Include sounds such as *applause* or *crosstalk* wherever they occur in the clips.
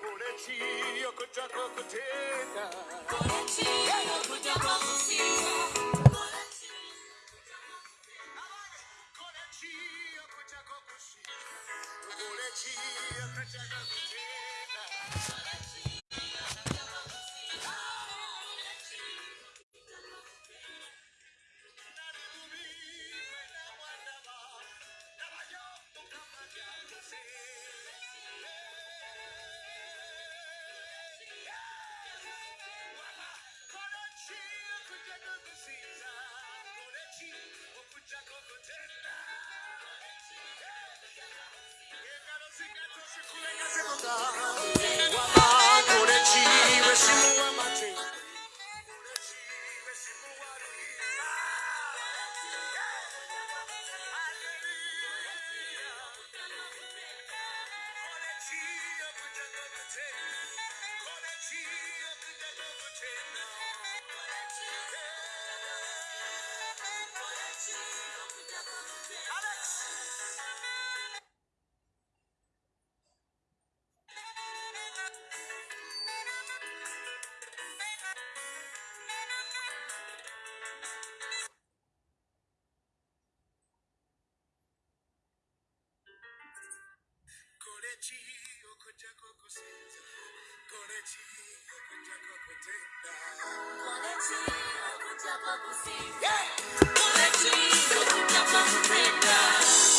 Coretia, kuja kwa kutenda. Coretia, kuja kwa kusiza.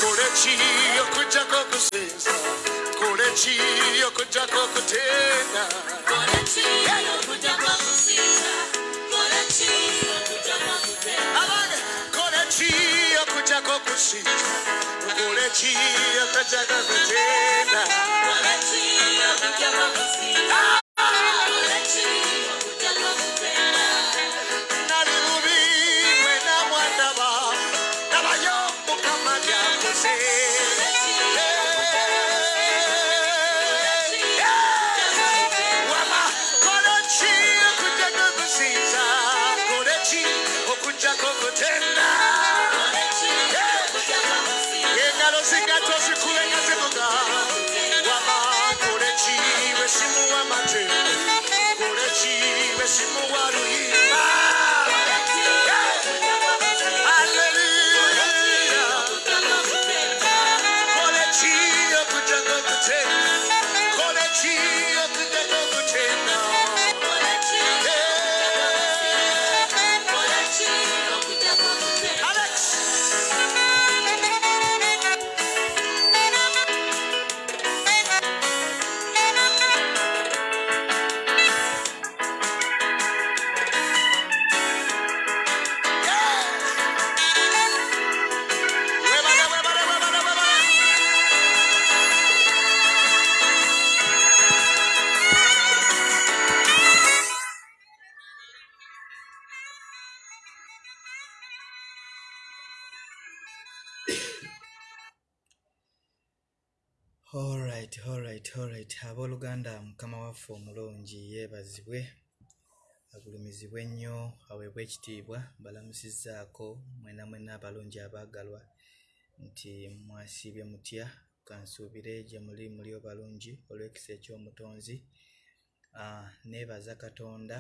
Korechi okujako kusesa Korechi okujako kutena Korechi okujako kusesa Korechi okujako kutena Korechi okujako kusesa Korechi okujako kutena Korechi okujako kusesa Yoshimo Waru agulumizibwe ennyo aweebwe ekitiibwa mbalamusizzaako mwena mwena abalungi abaagalwa nti mwasiibye mutya kansuubire gye muli muli balungi olw'ekisa eky'omutonzi. Ah, neebaza katonda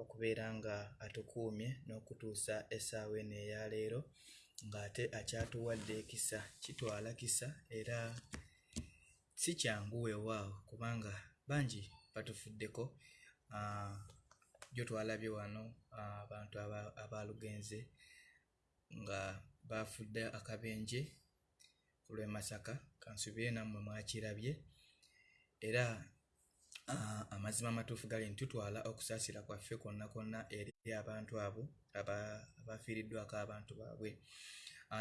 okubeera nga atukuumye n'okutuusa essaawa eno eya leero ng'ate akyatuwadde ekisa kitwala kisa era si kyangu weewaawo kubanga bangi batufuddeko jo twalabye wano abantu aba- abaalugenze nga baafudde akabenje ku lw'e masaka kansubire nammwe mwakirabye. Era amazima amatuufu gali nti tutwala okusaasira kwaffe kwonna kwonna eri abantu abo aba- abafiiriddwako abantu baabwe.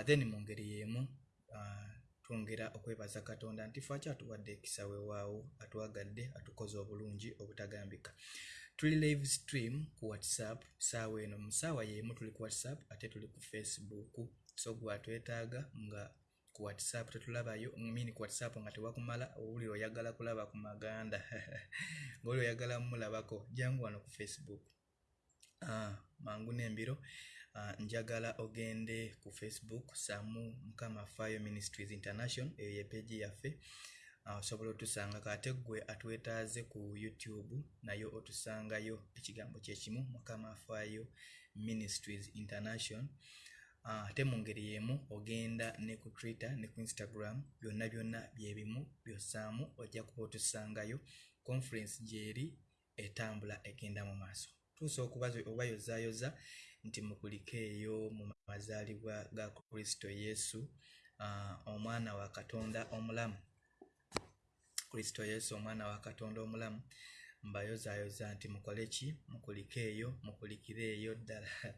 Then mu ngeri y'emu twongera okwebaza katonda nti fe akyatuwadde ekisa weewaawo atwagadde atukoze obulungi obutagambika tuli live stream ku whatsapp saawa eno mu saawa y'emu tuli ku whatsapp ate tuli ku facebook. So gwatwetaaga nga ku whatsapp tetulabayo mini ku whatsapp nga tewakumala owuli oyagala kulaba ku maganda. *laughs* Ngaoli oyagala mumulabako jangu wano ku facebook. Ah, mangu n'embiro. Uh, njagala ogende ku facebook saamu mukama fire ministries international eyo yepeegi yaffe osobola otusanga kate gwe atwetaaze ku youtube nayo otusangayo ekigambo kyekimu mukama fire ministries international. Ah, ate mu ngeri yemu ogenda ne ku twitter ne ku instagram byonna byonna byebimu byosaamu ojja kuba otusangayo conference gyeri etambula egenda mu maaso. Tuusa okubayozaayoza nti mukulike eyo mu mazaalibwa ga kristo yesu uh, omwana wa katonda omulamu kristo yesu omwana wa katonda omulamu mbayozaayoza nti mukole ki? Mukulike eyo mukulikire eyo ddala. *laughs*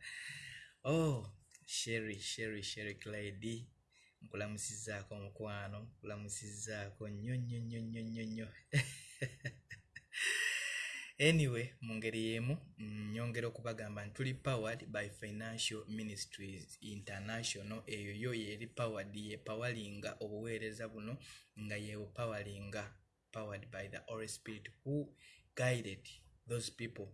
Oh sherry sherry sherry claidi nkulamusizaako omukwano nkulamusizaako nnyo nnyo nnyo nnyo nnyo nnyo. *laughs* Anyway mu ngeri yemu nyongera okubagamba nti tuli powered by financial ministries international. Eyo yo yeri powered yepawalinga obuweereza buno nga yebupawalinga powered by the holy spirit who guided those people.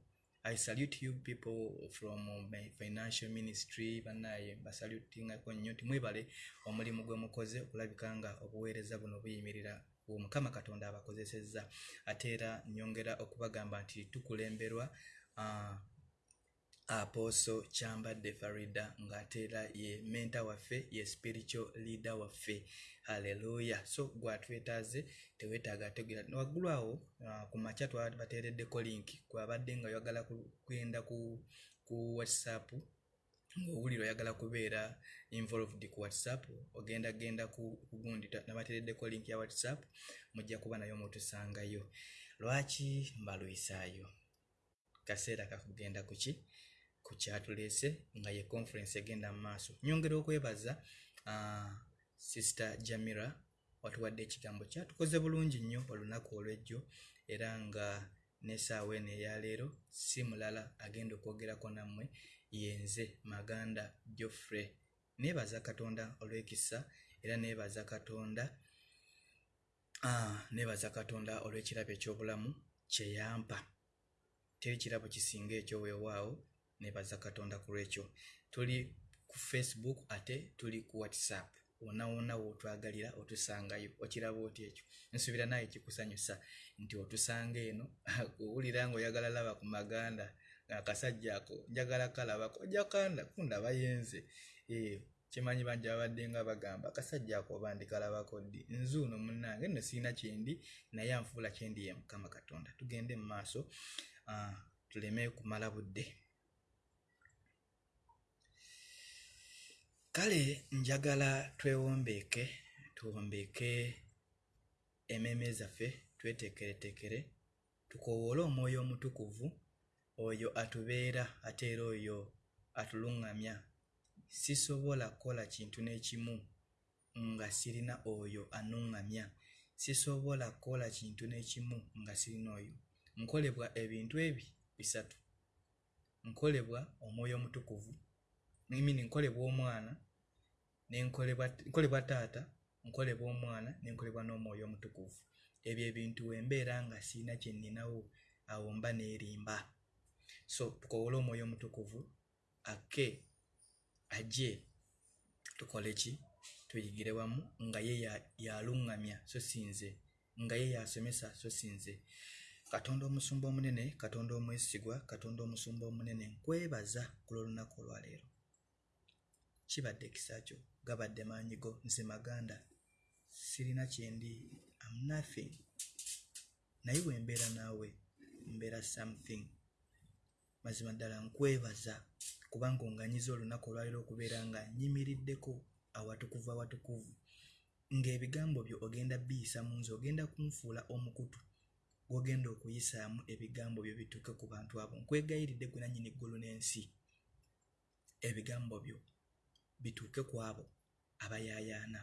I salute you people from my financial ministry banaye basalutingako nnyo nti mwebale omulimu gwe mukoze okulabika nga obuweereza buno buyimirira mukama katonda abakozesezza. Ate era nyongera okubagamba nti tukulemberwa uh, aposo kyambadde farida ng'ate era ye menta waffe ye spiritual leader waffe. Halleluya so gwatwetaaze teweetaaga ategera waggulu awo uh, ku makya twabateereddeko linki gwabadde nga oyagala kugenda ku, ku whatsapp ngaowulira oyagala kubeera involved ku whatsapp ogenda genda ku gundi nabateereddeko link ya whatsapp mujja kuba nayo mutusangayo lwaki mbalwisaayo? Kaseera kakugenda kuki ku kyatuleese nga ye conference egenda mu maaso. Nyongera okwebaza uh, sister jamira watuwadde ekigambo kyatukoze bulungi nnyo olunaku olwejjo era nga nesaawa eno eyaleero si mulala agenda okwogerako nammwe yenze maganda joffrey neebaza katonda olw'ekisa era neebaza katonda uh, neebaza katonda olw'ekirabo ekyobulamu kyeyampa teri kirabo kisinga ekyo weewaawo nebaza katonda ku lwekyo. Tuli ku facebook ate tuli ku whatsapp. Wona wona wotwagalira otusangayo okiraba oti ekyo? Nsuubira naye kikusanyusa nti otusanga eno *laughs* owulira nga oyagala laba ku maganda akasajja ako njagala kalabako ojakanda kundaba yenze. Kimanyi bangi babadde nga bagamba akasajja ako oba ndikalabako ddi? Nzuuno munange nno siina kyendi naye anfuula kyendi ye mukama katonda. Tugende mu maaso uh, tuleme kumala budde kale njagala twewombeeke tuwombeeke emmeeme zaffe tweteekereteekere tukowoole omwoyo omutukuvu oyo atubeera ate era oyo atuluŋŋamya. Sisobola kukola kintu n'ekimu nga sirina oyo anuŋŋamya. Sisobola kukola kintu n'ekimu nga sirina oyo. Nkolebwa ebintu ebi bisatu. Nkolebwa omwoyo omutukuvu mini nkolebwa omwana nkolebwa taata nkolebwa omwana nenkolebwa n'omwoyo omutukuvu. Ebyo ebintu wembeera nga siina kyeninawo awo mba neerimba so tukowole omwoyo omutukuvu ake ajje tukole ki? Tuyigire wamu nga ye yaluŋŋamya so sinze. Nga ye yasomesa so sinze. Katonda omusumba omunene katonda omwesigwa katonda omusumba omunene nkwebaza ku lwolunaku olwaleero kibadde ekisa kyo gabadde maanyi go nze maganda sirina kyendi am nothing. Naye wembeera naawe mbeera something. Mazima ddala nkwebaza kubanga onganyiza olunaku olwaleero okubeera nga nyimiriddeko awatukuvu awatukuvu. Ng'ebigambo byo ogenda biyisa mu nze ogenda kunfuula omukutu gwogenda okuyisaamu ebigambo byo bituuke ku bantu abo. Nkwegayiridde gwe nannyini eggulu n'ensi. Ebigambo byo bituuke ku abo abayaayaana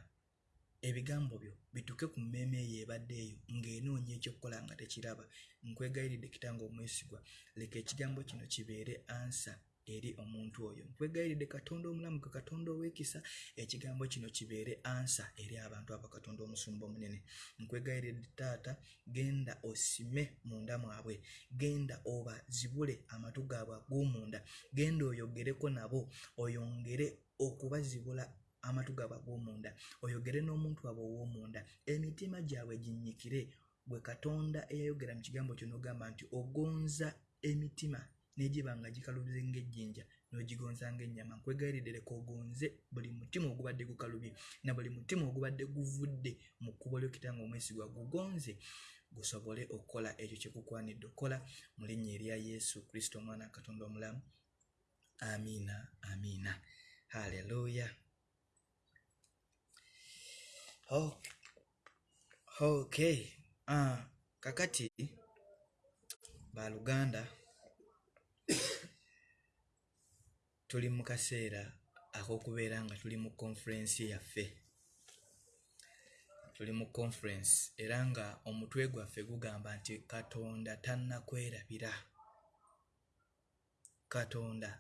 ebigambo byo bituuke ku mmeeme eyo ebadde eyo ng'enoonya ekyokukola nga tekiraba. Nkwegayiridde kitange omwesigwa leka ekigambo kino kibeere ansa eri omuntu oyo. Nkwegayiridde katonda omulamu ke katonda ow'ekisa ekigambo kino kibeere ansa eri abantu abo katonda omusumba omunene. Nkwegayiridde taata genda osime munda mwabwe genda obazibule amatu gaabwe ag'omunda genda oyogereko nabo oyongere okubazibula amatu gaabwe ag'omunda oyogere n'omuntu abo ow'omunda. Emitima gyabwe ginyikire gwe katonda eyayogera mu kigambo kyo n'ogamba nti ogonza emitima negiba nga gikalubize ng'ejjinja n'ogigonza ng'ennyama. Nkwegayiridde leka ogonze buli mutima ogubadde gukalubye na buli mutima ogubadde guvudde mu kkubo lyokitanga omwesigwa. Gugonze gusobole okukola ekyo kyekukwanidde okukola mu linnya erya yesu kristo omwana wa katonda omulamu. Amiina amiina haleluya. Oh, okay. Uh, kakati baluganda *coughs* tuli mu kaseera ak'okubeera nga tuli mu conference yaffe. Tuli mu conference era nga omutwe gwaffe gugamba nti katonda tannakwerabira. Katonda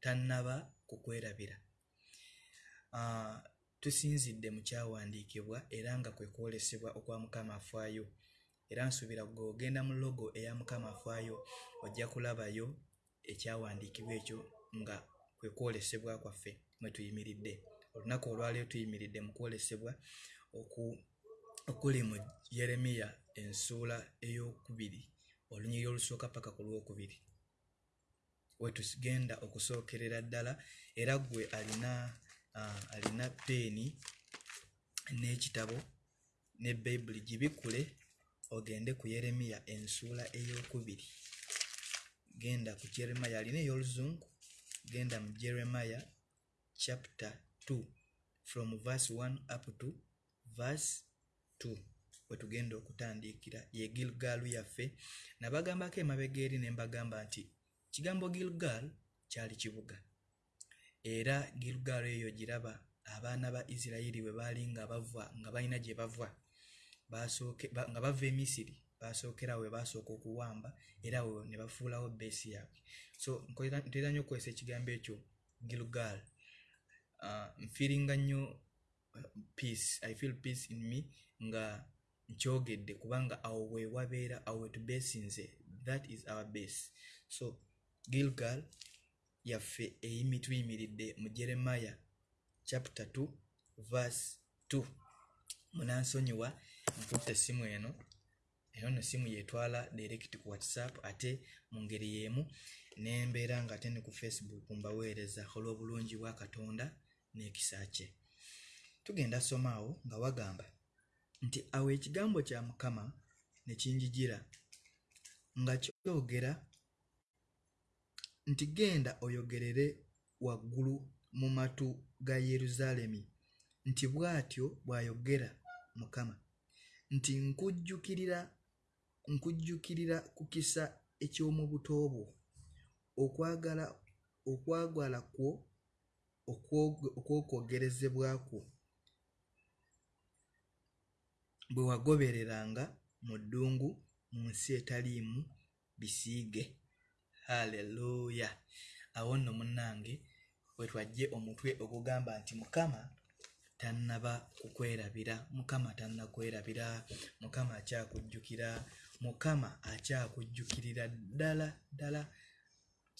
tannaba kukwerabira. Uh, tusinzidde mu kyawandiikibwa era nga kwe kwolesebwa okwa mukama afaayo. Era nsuubira gwe ogenda mu logo eya mukama afaayo ojja kulabayo ekyawandiikibwa ekyo nga kwe kwolesebwa kwaffe mwe tuyimiridde. Olunaku olwaliro tuyimiridde mu kwolesebwa okuli mu yeremiya ensuula ey'okubiri olunyiri olusooka paka ku lwokubiri wetugenda okusookerera ddala era gwe alina uh, alina peeni n'ekitabo ne bayibuli gibikule ogende ku yeremiya ensuula ey'okubiri. Genda ku jeremiya alina ey'oluzungu genda mu jeremiya chapter 2 from verse 1 up to verse 2 wetugenda okutandiikira ye gilgalu yaffe. Nabagambako emabega eri ne mbagamba nti kigambo gilgal kyali kibuga. Era gilgal eyo giraba abaana ba isirayiri bwe baali nga bava nga balina gye bava. Nga bava emisiri basookerawo we basooka okuwamba era we ne bafuulawo beesi yaabwe. So ntera nnyo okukozesa ekigambo ekyo gilgal. Uh, nfiiringa nnyo peace i feel peace in me nga nkyogedde kubanga awo we wabeera awo wetubeesinze that is our base. So gilgal yaffe tuyimiridde mu jeremiya chapter 2 verse 2 munansonyiwa nkutte essimu eno. Eno no simu yetwala direct ku whatsapp ate mu ngeri y'emu. Nembeera nga ate ne ku facebook mbaweereza. Olw'obulungi bwa katonda n'ekisa kye. Tugenda somaawo nga wagamba nti awo ekigambo kya mukama ne kinjijira nga kyogera nti genda oyogerere waggulu mu matu ga yerusaalemi nti bw'atyo bw'ayogera mukama. Nti nkujjukirira nkujjukirira ku kisa eky'omu buto bwo okwagala okwagala kwo okw'okwogerezebwa kwo bwe wagobereranga mu ddungu mu nsi etaliimu bisiige haleluya awo nno munnange wetwajje omutwe ogugamba nti mukama tannaba kukwerabira mukama tannakwerabira mukama akyakujjukira mukama akyakujjukirira ddala ddala.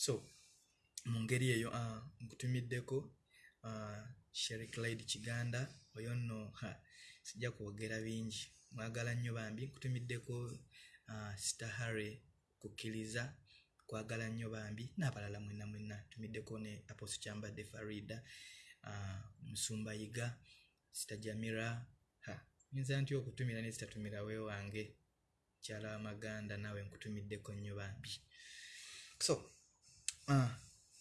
So mu ngeri eyo uh, nkutumiddeko uh, shericlide kiganda oyo nno sijja kwogera bingi. Mwagala nnyo bambi nkutumiddeko uh, stahare kukkiriza kwagala nnyo bambi n'abalala mwena mwena tumiddeko ne aposo kyambadde farida musumba yiga sita jamira nyinza ntya okutumira ne zitatumira weewange kyala wamaganda naawe nkutumiddeko nnyo bambi. So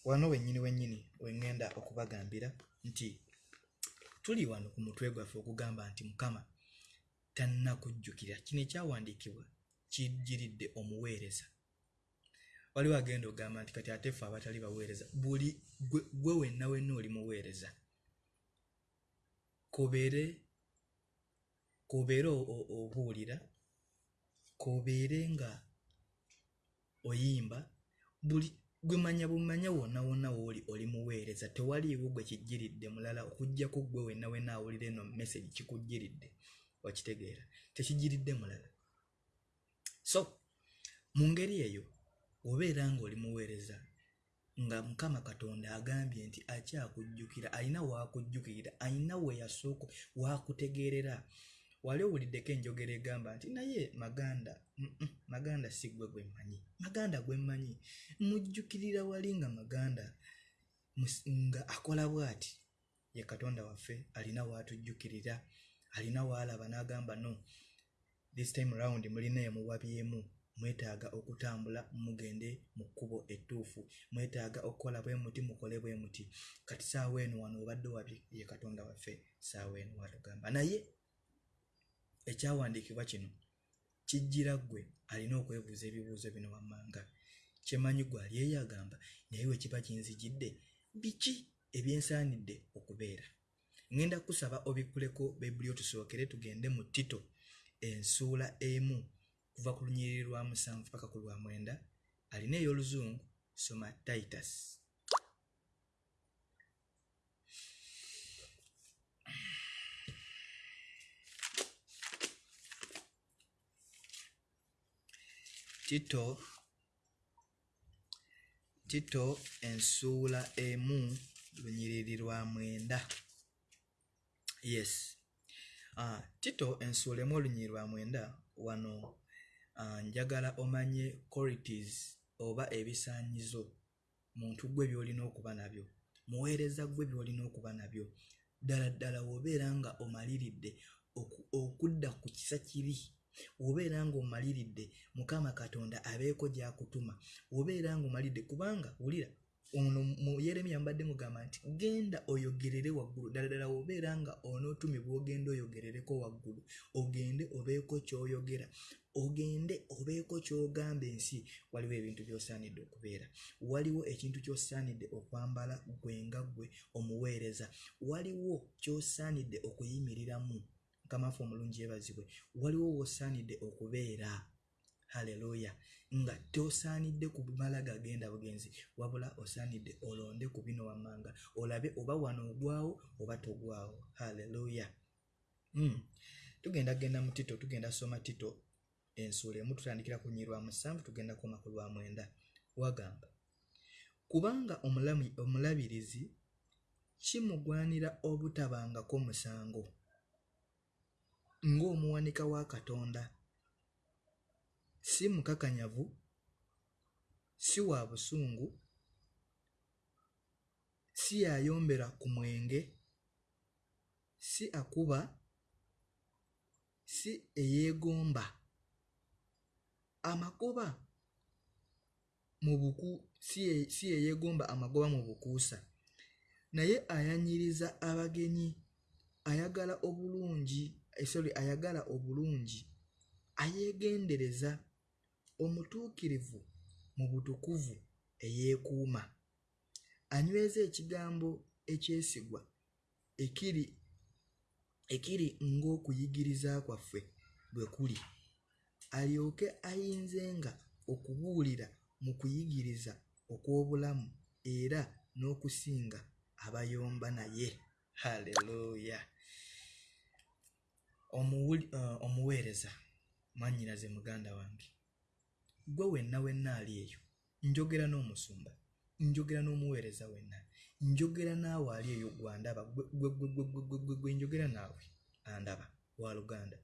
wano wennyini wennyini wengenda okubagambira nti tuli wano ku mutwe gwaffe okugamba nti mukama tannakujjukira. Kino ekyawandiikibwa kijjiridde omuweereza waliwo agenda ogamba nti kati ate ffe abatali baweereza buli gwe wenna wenna oli muweereza. Kobeere kobeere obuulira kobeere nga oyimba buli gwe manya bumanya wonna wonna wooli oli muweereza. Tewaliiwo gwe kijjiridde mulala okugjako gwe wenna wenna awulira eno message kikujjiridde wakitegeera tekijjiridde mulala. So mu ngeri eyo obeera ngaoli muweereza nga mukama katonda agambye nti akyakujjukira alina waakujjukirira alina weyasooka waakutegeerera. Wali owuliddeko enjogera egamba nti naye maganda maganda si gwe gwe mmanyi. Maganda gwe mmanyi. Mujjukirira wali nga maganda nga akola bw'ati? Ye katonda waffe alina waatujjukirira alina waalaba n'agamba no this time round mulina emuwabyemu mwetaaga okutambula mugende mu kkubo ettuufu. Mwetaaga okukola bwe muti mukole bwe muti. Kati saawa eno wano obadde wabye ye katonda waffe saawa eno watugamba. Naye ekyawandiikibwa kino kijjira ggwe alina okwebuuza ebibuuzo bino wammanga. Kyemanyi gwe ali eyo agamba naye we kiba kinzijidde biki ebyensaanidde okubeera? Ŋŋenda kusaba obikkuleko bebuli otusookere tugende mu tito ensuula emu kuva ku lunyiriri lwa musanvu paka ku lwa mwenda alina ey'oluzungu soma titus. Tito tito ensuula emu lunyiriri lwa mwenda. Yes. Uh, tito ensuula emu olunyiriri lwa mwenda wano njagala omanye qualities oba ebisaanyizo muntu gwe by'olina okuba nabyo muweereza gwe by'olina okuba nabyo. Ddala ddala w'obeera nga omaliridde oku- okudda ku kisa kibi wobeera nga omaliridde mukama katonda abeeko gy'akutuma wobeera nga omaliridde kubanga wulira ono mu yeremiya mbadde mugamba nti genda oyogerere waggulu. Ddala ddala wobeera nga onootumibwa ogende oyogerereko waggulu ogende obeeko ky'oyogera ogende obeeko ky'ogamba ensi waliwo ebintu by'osaanidde okubeera. Waliwo ekintu ky'osaanidde okwambala gwe nga ggwe omuweereza. Waliwo ky'osaanidde okuyimiriramu mukamafu omulungi yeebazibwe. Waliwo w'osaanidde okubeera haleluya nga tosaanidde kumala gagenda bugenzi wabula osaanidde olonde ku bino wammanga olabe oba wano ogwawo oba togwawo haleluya. Mm. tugenda genda mu tito tugenda soma tito ensuula emu tutandikira ku nyirwa musanvu tugenda koma ku lwa mwenda. Wagamba kubanga omulabirizi kimugwanira obutabangako musango ng'omuwanika wa katonda. Si mukakanyavu si wa busungu si yayombera ku mwenge si akuba si eyeegomba amagoba mu buku si ye- si yeyeegomba amagoba mu bukuusa. Naye ayanyiriza abagenyi ayagala obulungi eh, sorry ayagala obulungi ayeegendereza omutuukirivu mu butukuvu eyeekuuma. Anyweza ekigambo ekyesigwa ekiri ekiri ng'okuyigiriza kwaffe bwe kuli alyoke ayinzenga okubuulira mu kuyigiriza okw'obulamu era n'okusinga abayomba naye uh, omuweereza mwannyinaze muganda wange gwe wenna wenna ali eyo njogera n'omusumba njogera n'omuweereza wenna njogera naawe ali eyo gwandaba gwe- njogera naawe andaba wa luganda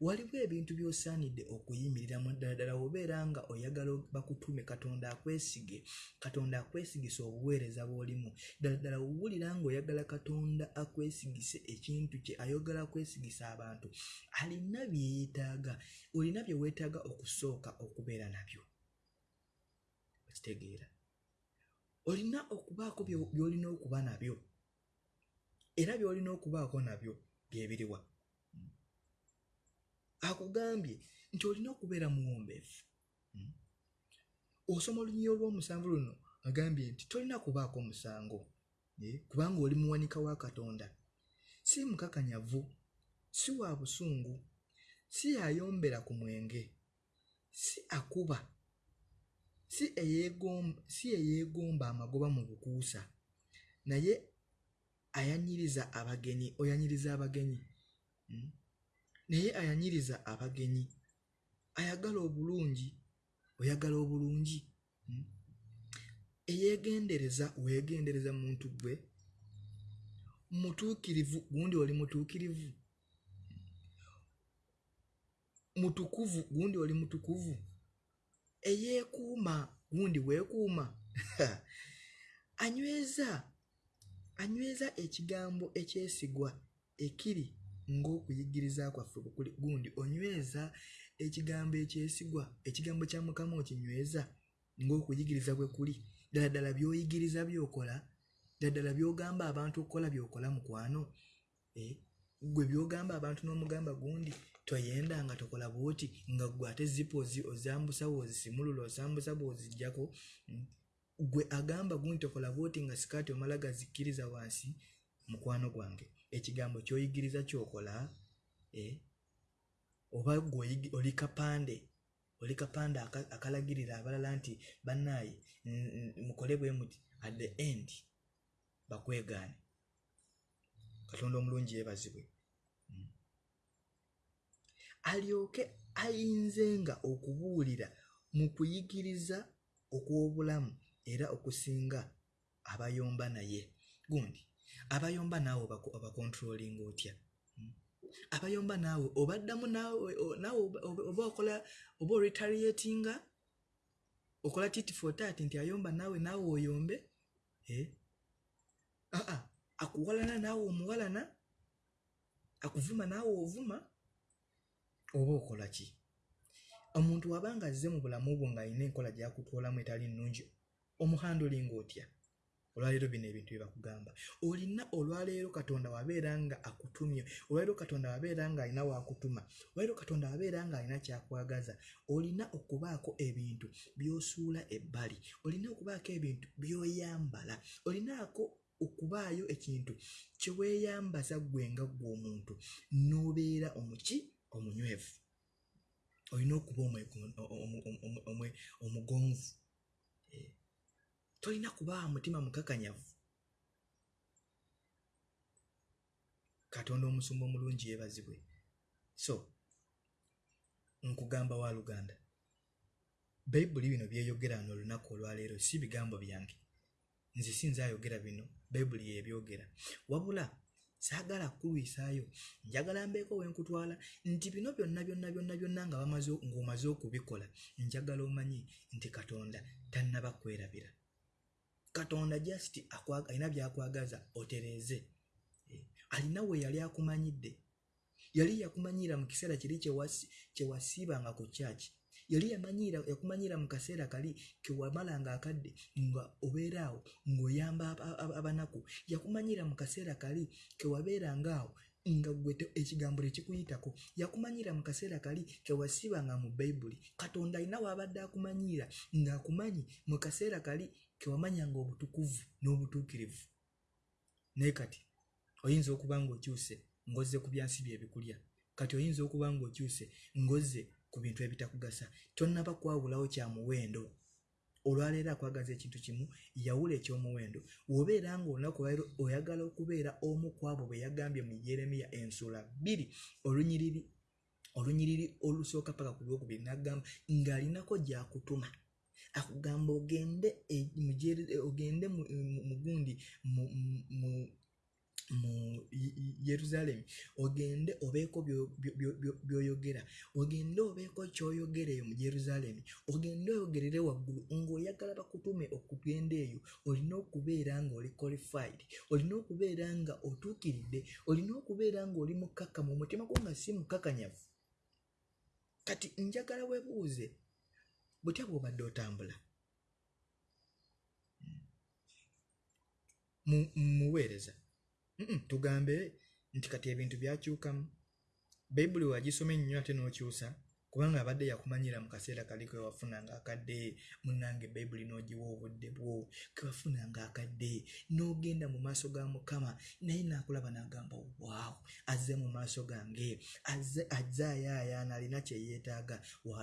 waliwo ebintu by'osaanidde okuyimiriramu ddala ddala obeera nga oyagala bakutume katonda akwesige katonda akwesigisa obuweereza bw'olimu. Ddala ddala wulira ng'oyagala katonda akwesigise ekintu kye ayogala akwesigisa abantu alina bye yeetaaga olina bye weetaaga okusooka okubeera nabyo. Okitegeera. Olina okubaako by'olina okuba nabyo era by'olina okubaako nabyo bye biriwa akugambye nti olina okubeera muwombeefu Mm. osoma olunyi olw'omusanvu luno agambye nti tolina kubaako musango eh, kubanga oli muwanika wa katonda si mukakanyavu si wa busungu si yayombera ku mwenge si akuba si eyeegomba amagoba mu bukuusa naye ayanyiriza abagenyi oyanyiriza abagenyi Mm. Naye ayanyiriza abagenyi. Ayagala obulungi oyagala obulungi. Mm. eyeegendereza weegendereza muntu gwe mutuukirivu gundi oli mutuukirivu. Mutukuvu gundi oli mutukuvu. Eyeekuuma gundi weekuuma. *laughs* Anyweza anyweza ekigambo ekyesigwa ekiri ng'okuyigiriza kwaffe bukuli gundi onyweza ekigambo ekyesigwa ekigambo kya mukama okinyweza ng'okuyigiriza bwe kuli ddala ddala by'oyigiriza by'okola ddala ddala by'ogamba abantu okukola by'okola mukwano Eh, gwe by'ogamba abantu n'omugamba gundi toyenda nga tokola bwoti nga gwe ate zipo ozambusa bw'ozisimulula ozambusa bw'oziggyako Mm. gwe agamba gundi tokola bwoti nga sikaati omala gazikkiriza wansi mukwano gwange ekigambo ky'oyigiriza ky'okola eh, oba gwe oli kapande oli kapande aka- akalagirira abalala nti bannaaye mukole bwe muti at the end bakwegaane. Katonda omulungi yeebazibwe. Mm. alyoke ayinzenga okubuulira mu kuyigiriza okw'obulamu era okusinga abayomba naye. Gundi abayomba naawe obako- obakontrolinga otya? Mm. abayomba naawe obaddamu naawe oba- okola oba oretaliatinga? Okola titi for tat nti ayomba naawe naawe oyombe? Eh? aa akuwalana naawe omuwalana? Akuvuma naawe ovuma? Oba okola ki? Omuntu wabanga azze mu bulamu bwo ng'alina enkola gy'akutwolamu etali nnungi omuhandolinga otya olwaleero bino ebintu bye bakugamba. Olina olwaleero katonda wabeera nga akutumye olwaleero katonda wabeera ng'alina waakutuma olwaleero katonda wabeera ng'alina kyakwagaza olina okubaako ebintu by'osuula ebbali olina okubaako ebintu by'oyambala olinaako okubaayo ekintu kye weeyambaza ggwe nga ggwe omuntu n'obeera omuki? Omunywevu. Olina okuba omwego- omu- omu- omu- omwe- omugonvu. Eh, tolina kubaawa mutima mukakanyavu. Katonda omusumba omulungi yeebazibwe. So nkugamba wa luganda. Bayibuli bino byeyogera wano olunaku olwaleero si bigambo byange. Nze sinza ayogera bino bayibuli yebyogera wabula saagala kulwisaayo njagala mbeeko wenkutwala nti bino byonna byonna byonna byonna nga ng'omaze okubikola njagala omanyi nti katonda tannaba kwerabira katonda just alina byakwagaza otereeze. Eh, alina we yali akumanyidde. Yali yakumanyira mu kiseera kiri kye wasi- kye wasiibanga ku kyaki yali yakumanyira mu kaseera kali ke wamalanga akadde nga obeeraawo ng'oyamba aba- aba- abanaku. Yakumanyira mu kaseera kali ke wabeerangaawo nga gwe ekigambo tekikuyitako yakumanyira mu kaseera kali ke wasiibanga mu bayibuli katonda alina waabadde akumanyira ng'akumanyi mu kaseera kali ke wamanyanga obutukuvu n'obutuukirivu. Naye kati oyinza okuba ng'okyuse ng'ozze ku byansi bye ebikulya. Kati oyinza okuba ng'okyuse ng'ozze ku bintu ebitakugasa. Tonnaba kwawulawo kya muwendo. Olwaleero akwagaza ekintu kimu yawula ekyomuwendo. Bw'obeera ng'olunaku olwaleero oyagala okubeera omu ku abo bwe yagambye mu yeremiya ensula bbiri olunyiriri olunyiriri olusooka paka ku lwokubiri n'agamba ng'alinako gy'akutuma akugamba ogende e- Jeri- ogende mu- mu- mu gundi mu- mu- mu- mu Ye- Ye- yerusaalemi ogende obeeko byo- byo- byo- byo- by'oyogera. Ogende obeeko ky'oyogera eyo mu yerusaalemi ogende oyogerere waggulu. Ng'oyagala bakutume okugenda eyo olina okubeera ng'oli qualified. Olina okubeera nga otuukiridde. Olina okubeera ng'oli mukkakkamu. Omutima gwo nga si mukkakanyavu kati njagala weebuuze butya bw'obadde otambula mu- muweereza tugambe nti kati ebintu byakyukamu. Bayibuli wagisoma ennyo ate n'okyusa kubanga abadde yakumanyira mu kaseera kali ke wafunanga akadde munnange bayibuli n'ogiwa obudde bwo ke wafunanga akadde n'ogenda mu maaso ga mukama naye naakulaba n'agamba waawo azze mu maaso gange azze ayaayaana alina kye yeetaaga wa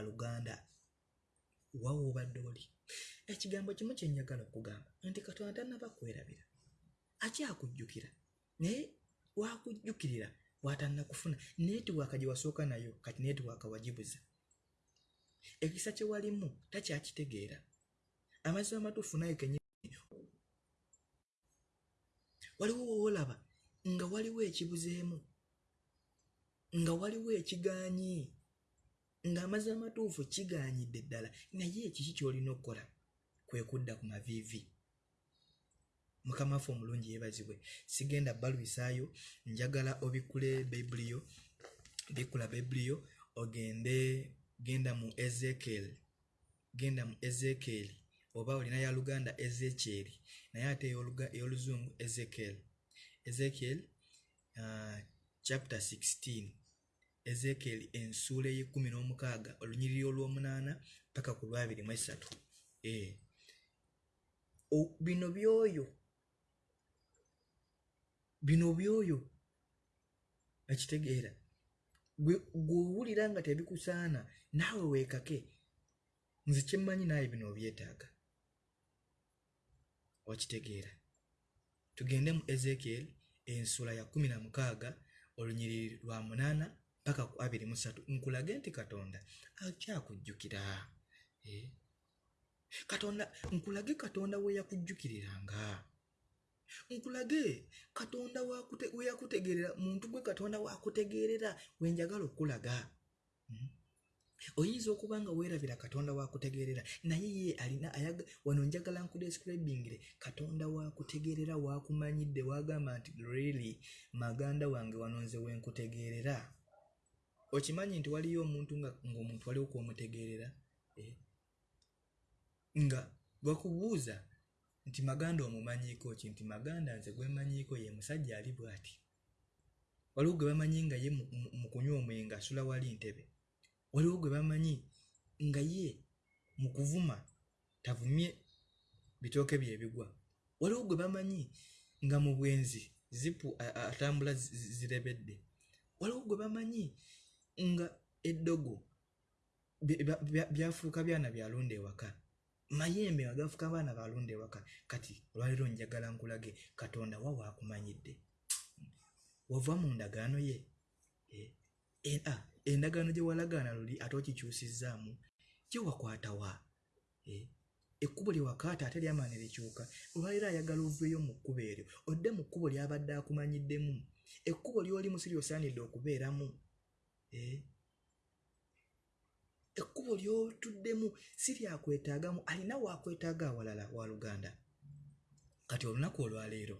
wawa obadde oli. Ekigambo kimu kyenjagala okugamba nti katonda tannaba kwerabira akyakujjukira naye wakujjukirira watannakufuna netiwaaka gye wasooka nayo kati netiwaaka wagibuza. Ekisa kye walimu takyakitegeera. Amazima amatuufu naye kenyini waliwo woolaba nga waliwo ekibuzeemu nga waliwo ekigaanyi ng'amazima amatuufu kigaanyidde ddala. Naye ekiki ky'olina okukola? Kwe kudda ku maviivi. Mukama waffe omulungi yeebazibwe sigenda balwisaayo njagala obikkule bayibuli bikkula bayibuli ogende genda mu ezekiel genda mu ezekiel oba olina ya luganda ezekyeri naye ate ey'oluzungu ezekiel. Ezekiel uh, chapter 16 ezekiel ensuula ey'ekkumi n'omukaaga olunyiriri olw'omunaana paka ku lwabiri mu esatu. O- bino byoyo bino byoyo ekitegeera gwewulira nga tebikusaana naawe weekake nze kyemmanyi naawe bino obyetaaga. Okitegeera tugende mu ezekiel ensula ya kumi na mukaaga olunyiriri lwa munaana paka ku abiri mu ssatu nkulage nti katonda akyakujjukira Eh. katonda nkulage katonda we yakujjukiriranga. Nkulage katonda we yakutegeerera muntu gwe katonda wakutegeerera wenjagala okulaga Mm. oyinza okuba nga weerabira katonda wakutegeerera naye ye alina wano njagala nkudescribingire katonda wakutegeerera wakumanyidde wagamba nti really? Maganda wange wano nze wenkutegeerera okimanyi nti waliyo omuntu nga ng'omuntu waliwo kwomutegeerera eh? nga bwakubuuza nti maganda omumanyiiko ki? Nti maganda nze gwemanyiiko ye musajja ali bw'ati? Waliwo gwe bamanyi nga ye mu- kunywa omwenga asula wali ntebe? Waliwo gwe bamanyi nga ye mu kuvuma tavumye bitooke bye bigwa? Waliwo gwe bamanyi nga mu bwenzi zipu atambula zi- zi- zirebedde? Waliwo gwe bamanyi nga eddogo bya- bya- bya- byafuuka byana byalonda ewaka. Mayembe nga gafuuka baana balonda ewaka. Kati olwaleero njagala nkulage katonda wa waakumanyidde wava mu ndagaano ye eh, ah, endagaano gye walagaana luli ate okikyusizzaamu gye wakwatawa Eh, ekkubo lye wakaata ate lyamaani likyuka. Olwaleero ayagala oveeyo mu kkubo eryo odde mu kkubo ly'abadde akumanyiddemu ekkubo ly'olimu si lyosaanidde okubeeramu ekkubo ly'otuddemu si lyakwetaagamu alina waakwetaaga awalala wa luganda? Kati olunaku olwaleero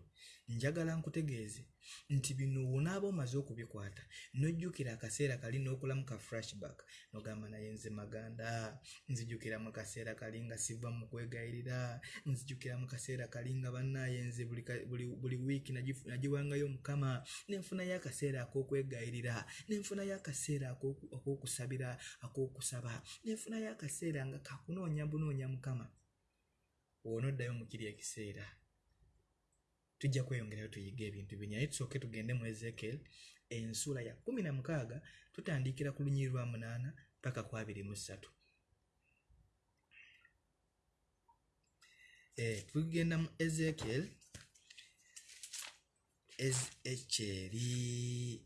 njagala nkutegeeze nti bino wonaaba omaze okubikwata nojjukira akaseera kali n'okulamu ka flashback nogamba naye nze maganda nzijukira mu kaseera kali nga siva mu kwegayirira nzijukira mu kaseera kali nga bannaaye nze buli, buli, buli wiiki nagiwangayo mukama nenfunayo akaseera ak'okwegayirira nenfunayo akaseera ak'oku- ak'okusabira ak'okusaba nenfunayo akaseera nga kakunoonya bunoonya mukama woonoddayo mu kiri ekiseera tujja kweyongerayo tuyiga ebintu bingi naye tusooke tugende mu ezekiel ensula ya kumi na mukaaga tutandikira ku lunyiri lwa munaana paka ku abiri mu ssatu. Eh, tugenda mu ezekyeri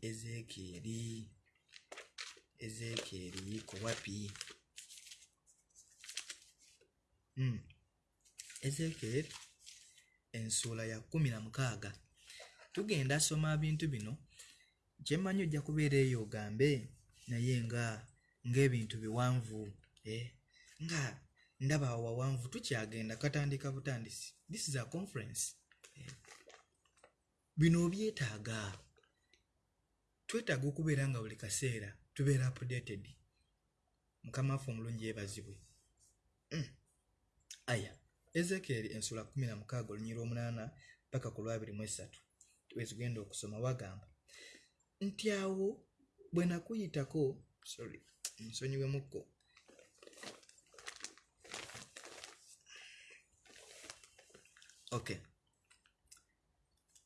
ezekieri ezekieri kuwapi mm. ezekiel ensuula ya kumi na mukaaga tugenda soma bintu bino kyemmanyi ojja kubeera eyo ogambe naye nga ng'ebintu biwanvu eh? nga ndaba wawanvu tukyagenda katandika butandisi this is a conference eh? bino obyetaaga twetaaga okubeera nga buli kaseera tubeera updated mukama waffe omulungi yeebazibwe Mm. aya ezekieri ensula 16 olunyiri omunaana paka ku lwabiri mu esatu. Wezigenda okusoma wagamba nti awo bwe nakuyitako sorry nsonyiwemukko okay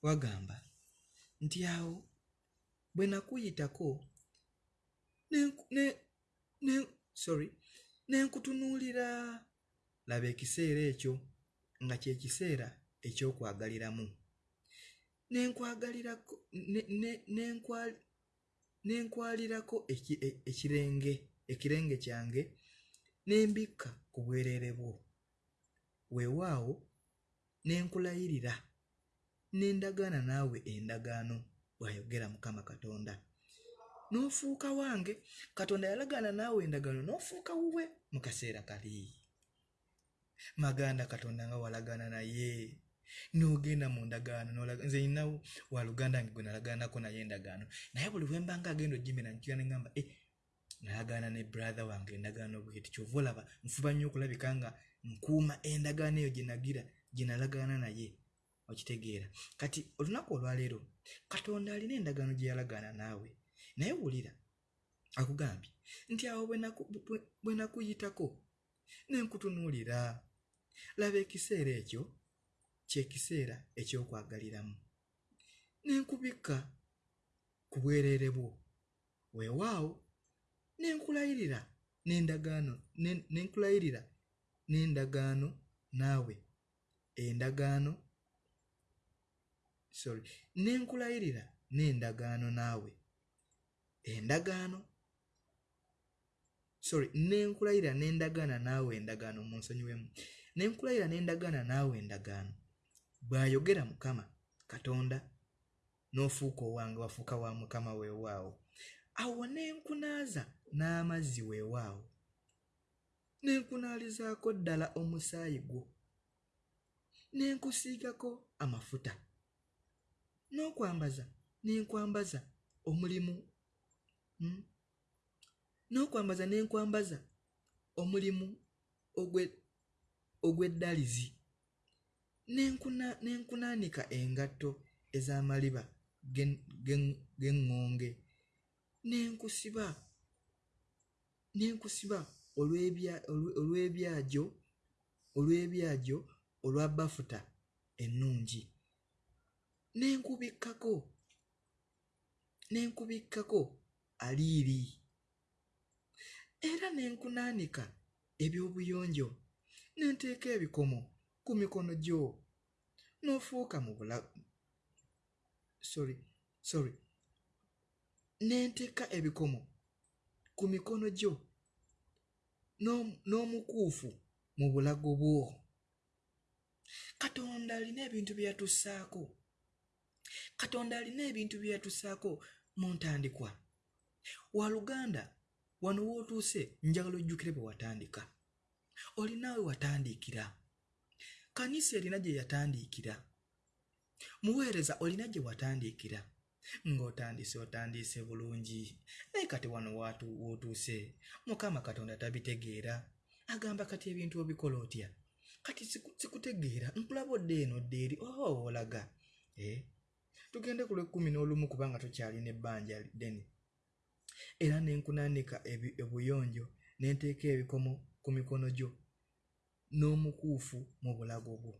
wagamba nti awo bwe nakuyitako ne, ne, ne, sorry nenkutunuulira laba ekiseera ekyo nga kye kiseera eky'okwagaliramu. Nenkwalirako e- ekirenge ekirenge kyange nembikka ku bwereere bwo. Weewaawo nenkulayirira nendagaana naawe endagaano bw'ayogera mukama katonda. N'ofuuka wange katonda yalagaana naawe endagaano n'ofuuka wuwe mu kaseera kali maganda katonda nga walagaana naye. N'ogenda mu ndagaano nze nina waluganda nge gwe nalagaanako naye endagaano naye buli bwe mbanga agenda ogimira nkira neŋgamba e nalagaana ne brother wange endagaano bweti kyova olaba nfuba nnyo okulabika nga nkuuma endagaano eyo gye nagira gye nalagaana naye okitegeera. Kati olunaku olwaleero katonda alina endagaano gye yalagaana naawe. Naye wulira akugambye nti awo bwe nakuyitako nenkutunuulira laba ekiseera ekyo kyekiseera ekyokwagaliramu. Nenkubikka ku bwereere bwo. Weewaawo nenkulayirira n'endagaano ne- nenkulayirira n'endagaano naawe. Endagaano sorry nenkulayirira n'endagaano naawe. Endagaano sorry nenkulayirira n'endagaana naawe endagaano mu nsonyiwemu nenkulayira n'endagaana naawe endagaano. Bw'ayogera mukama katonda n'ofuuka owange wafuuka wa mukama weewaawo. Awo nenkunaaza n'amazzi weewaawo. Nenkunaalizaako ddala omusaayi gwo. Nenkusiigako amafuta. N'okwambaza nenkwambaza omulimu. Mm? n'okwambaza nenkwambaza omulimu ogwe- ogw'eddalizi. Nenkuna- nenkunaanika engatto ez'amaliba g'eŋŋonge nenkusiba nenkusiba olw'ebya- olw- olw'ebyajo olw'ebyajo olwa bafuta ennungi. Nenkubikkako nenkubikkako aliiri. Era nenkunaanika eby'obuyonjo nenteeka ebikomo ku mikono gyo n'ofuuka mu bula sorry sorry. Nenteeka ebikomo ku mikono gyo n'om- n'omukuufu mu bulago bwo. Katonda alina ebintu bye yatussaako katonda alina ebintu bye yatussaako mu ntandikwa. Waluganda wano w'otuuse njagala ojjukire bwe watandika olinaawe watandiikira kanisa erina gye yatandiikira muweereza olina gye watandiikira ng'otandise otandise bulungi. Naye kati wano w'otuuse mukama katonda tabitegeera. Agamba kati ebintu obikola otya? Kati siku- sikutegeera. Nkulaba odde eno odde eri oh olaga. Eh? tugende ku lwekumi n'olumu kubanga tukyalina ebbanja ddene. Era nenkunaanika ebi- obuyonjo nenteeka ebikomo ku mikono gyo n'omukuufu mu bulago bwo.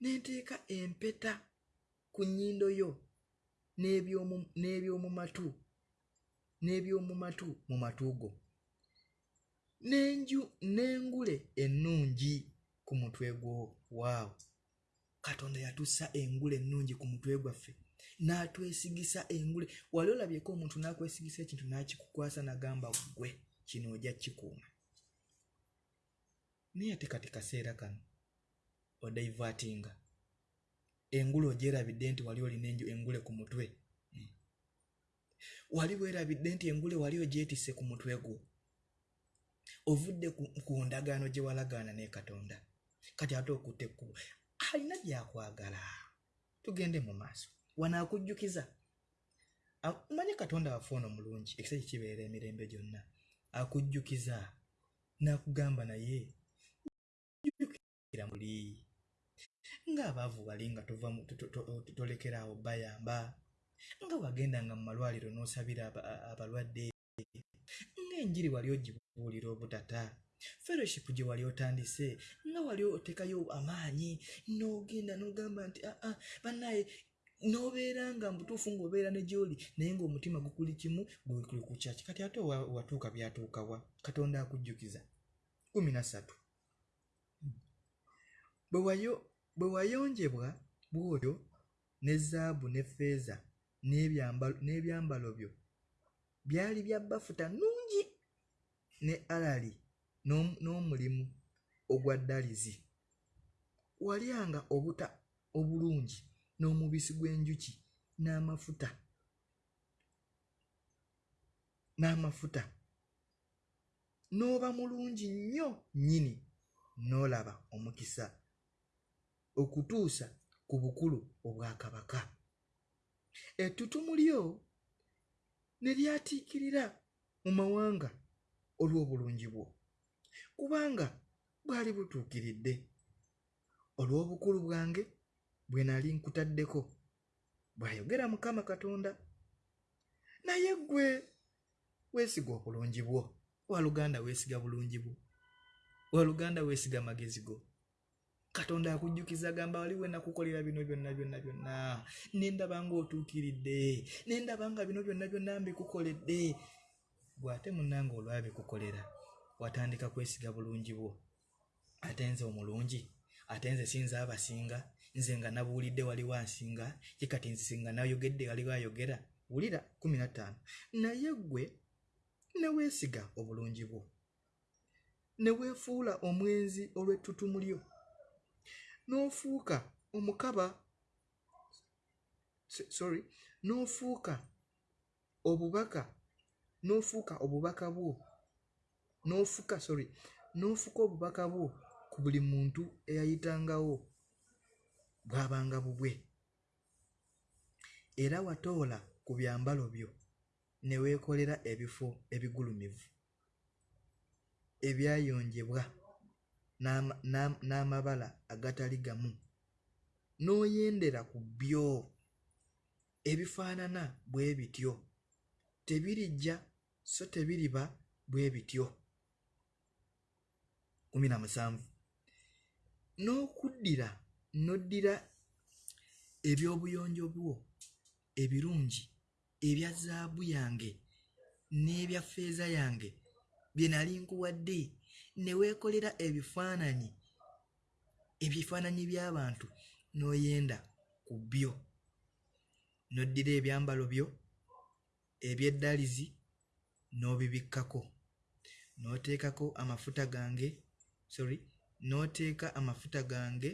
Nenteeka empeta ku nnyindo yo n'eby'omu- matu n'eby'omu matu mu matu go. N'enju n'engule ennungi ku mutwe gwo. Waawo. Katonda yatussa engule ennungi ku mutwe gwaffe n'atwesigisa engule. Wali olabyeko omuntu n'akwesigisa ekintu n'akikukwasa n'agamba ggwe kino ojja kikuuma naye ate kati kaseera kano odaivatinga. Engule ogyerabidde nti wali olina enju- engule ku mutwe. Mm. wali weerabidde nti engule wali ogyetisse ku mutwe gwo. Ovudde ku, ndagaano gye walagaana ne katonda. Kati ate okutte ekkubo alina byakwagala tugende mu maaso. Wano akujjukiza. A- manye katonda waffe ono mulungi ekisa kikibeera emirembe gyonna. Akujjukiza n'akugamba naye muli ng'abaavu bali nga tova mu- to- to- to- tolekera awo bayamba. Nga wagendanga mu malwaliro n'osabira abalwadde. Ng'enjiri wali ogibuulira obutata. Fellowship gye wali otandise. Nga wali otekayo amaanyi n'ogenda n'ogamba nti aa bannaye n'obeera nga mutuufu ng'obeera ne gy'oli naye ng'omutima gukuli kimu gwe kuli ku kyaki kati ate watuuka byatuukawa katonda akujjukiza. Kumi na ssatu bwe wayo- bwe wayonjebwa bw'otyo ne zaabu ne ffeeza n'ebyambalo byo byali bya bafuta nnungi ne alali n'om- n'omulimu ogwa ddalizi. Walyanga obuta obulungi n'omubisi gw'enjuki n'amafuta n'amafuta. N'oba mulungi nnyo nnyini n'olaba omukisa okutuusa ku bukulu obwakabaka ettutumu lyo ne lyatiikirira mu mawanga olw'obulungi bwo kubanga bwali butuukiridde. Olw'obukulu bwange bwe nali nkutaddeko bw'ayogera mukama katonda naye ggwe weesiga obulungi bwo. Waluganda weesiga bulungi bwo? Waluganda weesiga magezi go katonda akujjukiza agamba wali we nakukolera bino byonna byonna byonna. Nendaba ng'otuukiridde nendaba nga bino byonna byonna mbikukoledde. Bw'ate munnanga olwabikukolera watandika kwesiga bulungi bwo. Ate nze omulungi ate nze sinza abasinga nze nga nabuulidde waliwo ansinga ye kati nze singa nayogedde waliwo ayogera. Wulira 15 naye ggwe ne weesiga obulungi bwo. Ne weefuula omwenzi olw'ettutumu lyo n'ofuuka omukaba sorry n'ofuuka obubaka n'ofuuka obubaka bwo n'ofuka sorry n'ofuka obubaka bwo ku buli muntu eyayitangawo bwabanga bubwe. Era watoola ku byambalo byo ne weekolera ebifo ebigulumivu ebyayonjebwa n'amabala agatali gamu. N'oyendera ku byo. Ebifaanana bwe bityo. Tebirijja so tebiriba bwe bityo. 17 n'okuddira n'oddira ebyobuyonjo bwo ebirungi ebya zaabu yange n'ebya ffeeza yange bye nali nkuwadde ne weekolera ebifaananyi ebifaananyi by'abantu n'oyenda ku byo. N'oddira ebyambalo byo eby'eddalizi n'obibikkako. N'oteekako amafuta gange sorry n'oteeka amafuta gange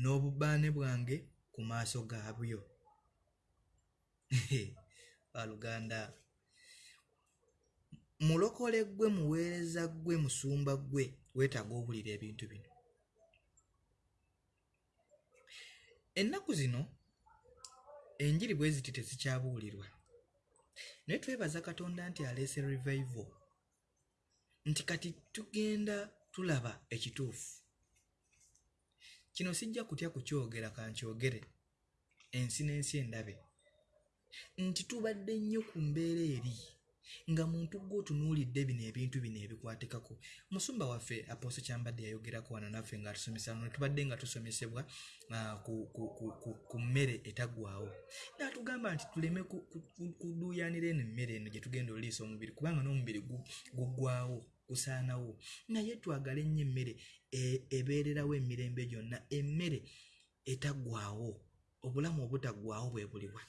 n'obubaane bwange ku maaso gaabyo. *laughs* Baluganda mulokole ggwe muweereza ggwe musumba ggwe weetaaga owulira ebintu bino. Ennaku zino enjiri bwe ziti tezikyabuulirwa. Naye twebaza katonda nti aleese revival nti kati tugenda tulaba ekituufu. Kino sijja kutya kukyogera kankyogere ensi n'ensi endabe nti tubadde nnyo ku mbeera eri nga muntu gwe otunuulidde bino ebintu bino ebikwatikako musumba waffe aposo kyambadde yayogerako wano naffe nga tusomesa no tubadde nga tusomesebwa ah, ku- mmere etaggwawo naatugamba nti tuleme ku- ku- ku- kuduuyanira eno emmere eno gye tugenda oliisa omubiri kubanga n'omubiri gu- guggwawo gusaanawo. Naye twagale nnyo emmere e- ebeererawo emirembe gyonna emmere etaggwawo obulamu obutaggwawo bwe buliwa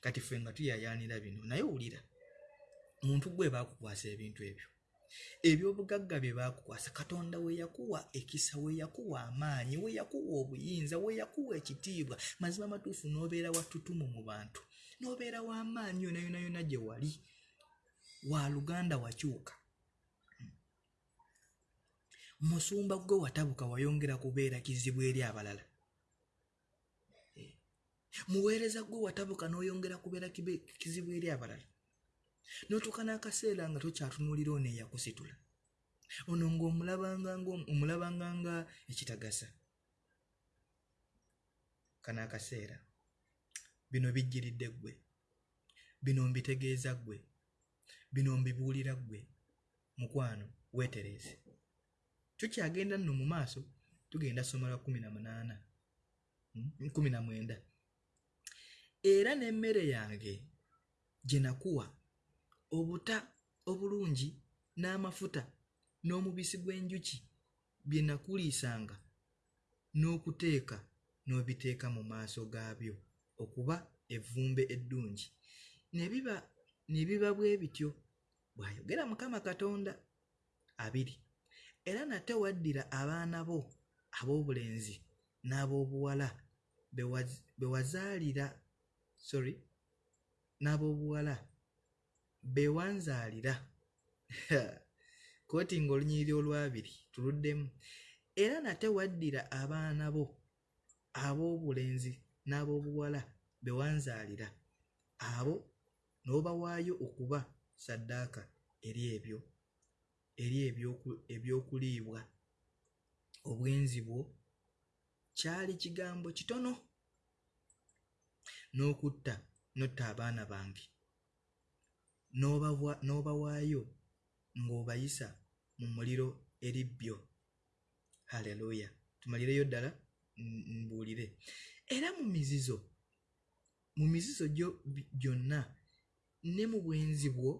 kati ffe nga tuyayaanira bino naye wulira muntu gwe baakukwasa ebintu ebyo. Ebyobugagga bye baakukwasa katonda we yakuwa ekisa we yakuwa amaanyi we yakuwa obuyinza we yakuwa ekitiibwa mazima matuufu n'obeera wattutumu mu bantu n'obeera w'amaanyi yona yona yona gye wali. Wa luganda wakyuka. Musumba gwe watabuka wayongera kubeera kizibu eri abalala. muweereza gwe watabuka n'oyongera kubeera kizibu eri abalala. N'otuuka n'akaseera nga tokyatunuulira ono eyakusitula ono ng'omulabanga nga ekitagasa. Kano akaseera. Bino bijjiridde ggwe. Bino mbitegeeza ggwe. Bino mbibuulira ggwe. Mukwano weetereeze tukyagenda nno mu maaso tugenda somera 18 19 era n'emmere yange gye nakuwa obuta obulungi n'amafuta n'omubisi gw'enjuki bye nakuliisanga n'okuteeka n'obiteeka mu maaso gaabyo okuba evvumbe eddungi. Ne biba ne biba bwe bityo bw'ayogera mukama katonda abiri era nate waddira abaana bo ab'obulenzi n'ab'obuwala be waz- be wazaalira sorry. N'ab'obuwala. Be wanzaalira. *laughs* Kooti ng'olunyiriri olwabiri tuluddemu. Era nate waddira abaana bo ab'obulenzi n'ab'obuwala be wanzaalira. Abo n'obawaayo okuba ssaddaaka eri ebyo eri ebyoku- ebyokuliibwa. Obwenzi bwo kyali kigambo kitono n'okutta n'otta abaana bange. N'obawaayo ng'obayisa mu muliro eri bbyo. Haleluya. Tumalireyo ddala? Mbuulire. Era mu mizizo mu mizizo gyo gyonna ne mu bwenzi bwo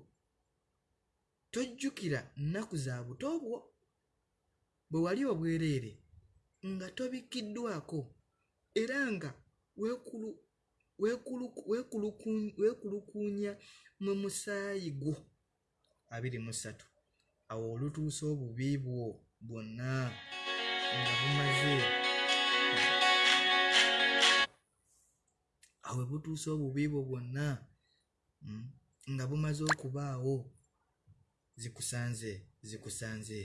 tojjukira nnaku za buto bwo bwe wali obwereere nga tobikkiddwako era nga weekulukuunya mu musaayi gwo. Abiri mu ssatu. Awo olutuusa obubi bwo bwonna nga bumaze. Awo we butuusa obubi bwo bwonna mm, nga bumaze okubaawo. Zikusanze zikusanze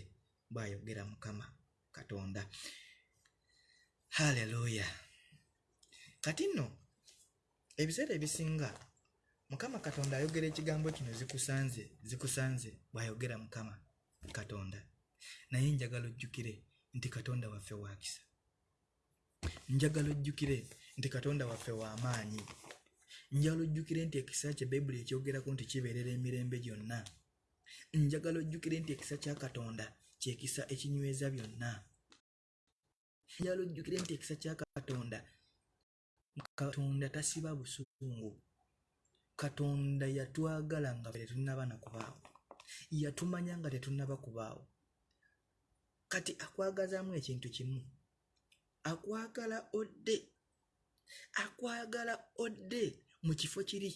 bw'ayogera mukama katonda. Haleluya kati nno ebiseera ebisinga mukama katonda ayogera ekigambo kino zikusanze zikusanze bw'ayogera mukama katonda. Naye njagala ojjukire nti katonda waffe wakisa njagala ojjukire nti katonda waffe w'amaanyi njagala ojjukire nti ekisa kye bayibuli ekyogerako nti kibeerera emirembe gyonna. Njagala ojjukire nti ekisa kya katonda kyekisa ekinyweza byonna. Njagala ojjukire nti ekisa kya katonda katonda tasiba busungu. Katonda yatwagala nga tetunnaba na kubaawo. Yatumanya nga tetunnaba kubaawo. Kati akwagazaamu ekintu kimu. Akwagala odde. Akwagala odde mu kifo kiri.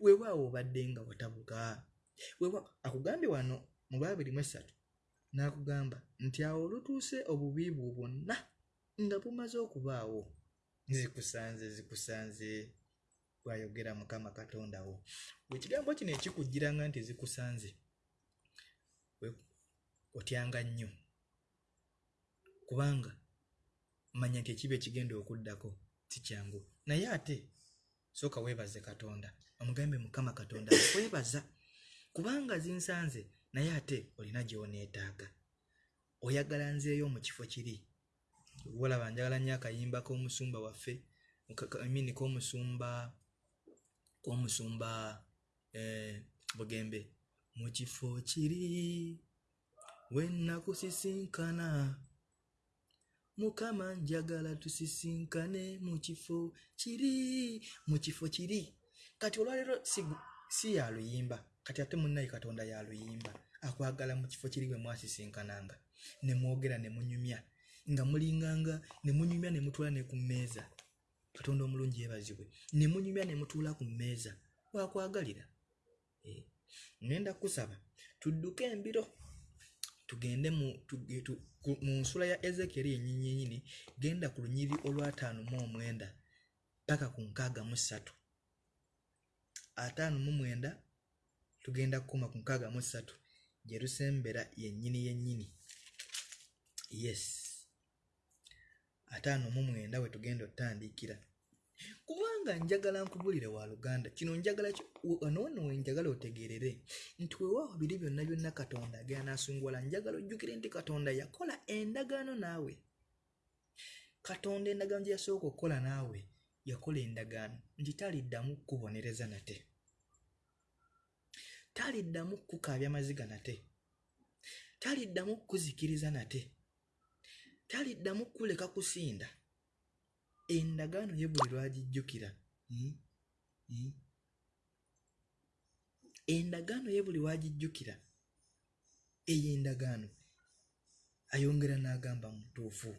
Weewaawo obadde nga watabuka. Akugambye wano mu babiri mu esatu n'akugamba nti awo olutuuse obubi bwo bwonna nga bumaze okubaawo zikusanze zikusanze bw'ayogera mukama katonda wo. Ekigambo kino ekikujjiranga nti zikusanze otyanga nnyo. Kubanga manya nti ekiba ekigenda okuddako si kyangu. Naye ate sooka weebaze katonda omugambe mukama katonda kwebaza kubanga zinsanze naye ate olina gy'oneetaaga. Oyagala nzeeyo mu kifo kiri walaba njagala nnyo akayimba k'omusumba waffe ka- ka- I mean k'omusumba k'omusumba eh, bugembe. Mu kifo kiri wennakusisinkana mukama njagala tusisinkane mu kifo kiri mu kifo kiri. Kati olwaleero si, si yaluyimba kati ate munnaye katonda yaluyimba akwagala mu kifo kiri bwe mwasisinkananga ne mwogera ne munyumya nga mulinganga ne munyumya ne mutuula ne ku mmeeza. Katonda omulungi yeebazibwe. Ne munyumya ne mutuula ku mmeeza. Wakwagalira. Eh, ngenda kusaba tudduke embiro tugende mu, mu nsula ya ezekeri yennyini genda ku lunyiri olwataano mu omwenda paka ku nkaaga mu ssatu. Ataano mu mwenda tugenda kukoma ku nkaaga mu ssatu. Gye lusembera yennyini yennyini. Yes ataano mu mwenda we tugenda otandikira kubanga njagala nkubulire wa luganda kino njagala ki- wanono we njagala otegeerere nti weewaawo biri byonna byonna katonda agenda n'asunguwala njagala ojjukire nti katonda yakola endagaano naawe. Katonda endagaano gye yasooka okukola naawe yakola endagaano. Nti taliddamu kukubonereza nate. Taliddamu kukukaabya maziga nate. Taliddamu kukuzikiriza nate taliddamu kukuleka kusinda endagaano ye buli lwagijjukira hmm? Hmm? endagaano ye buli wagijjukira eyo endagaano ayongera n'agamba mutuufu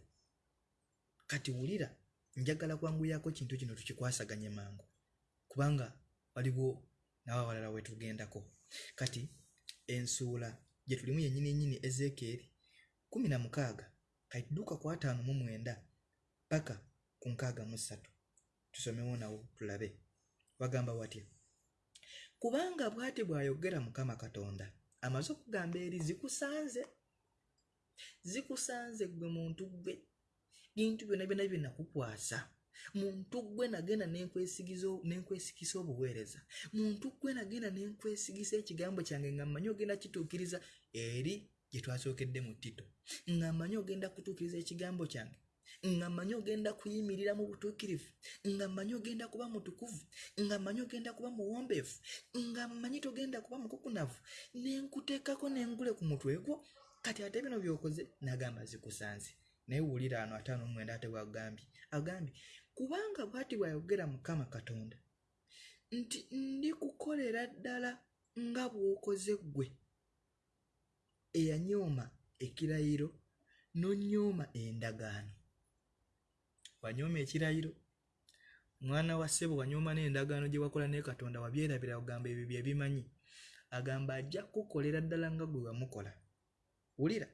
kati wulira njagala kwanguyako kintu kino tukikwasaganye mangu kubanga waliwo n'abawalala wetugendako kati ensuula gye tulimu yennyini yennyini ezeekeri kumi na mukaaga kati tudduka ku ataano mu mwenda paka ku nkaaga mu ssatu. Tusomewo nawo tulabe. Bagamba watya? Kubanga bw'ati bw'ayogera mukama katonda amaze okugamba eri zikusanze zikusanze gwe muntu gwe bintu byonna byonna bye nakukwasa. Muntu gwe nagenda nenkwesigisa obuweereza. Muntu gwe nagenda nenkwesigisa ekigambo kyange nga mmanyi ogenda kituukiriza eri gye twasookedde mu ttito nga mmanyi ogenda kutuukiriza ekigambo kyange? Nga mmanyi ogenda kuyimirira mu butuukirivu? Nga mmanyi ogenda kuba mutukuvu? Nga mmanyi ogenda kuba muwombeefu nga mmanyi togenda kuba mukukunavu? Nenkuteekako nengule ku mutwe gwo. Kati ate bino byokoze nagamba zikusanze. Naye wulira ano ataano mwenda ate bwagambye. Agambye kubanga bw'ati bw'ayogera mukama katonda nti ndikukolera ddala nga bw'okoze ggwe eyanyooma ekirayiro n'onnyooma endagaano. Wanyooma ekirayiro? Mwana wa ssebo wanyooma n'endagaano gye wakola ne katonda wabyerabira ogamba ebyo bye bimanyi. Agamba ajja kukolera ddala nga gwe wamukola. Wulira.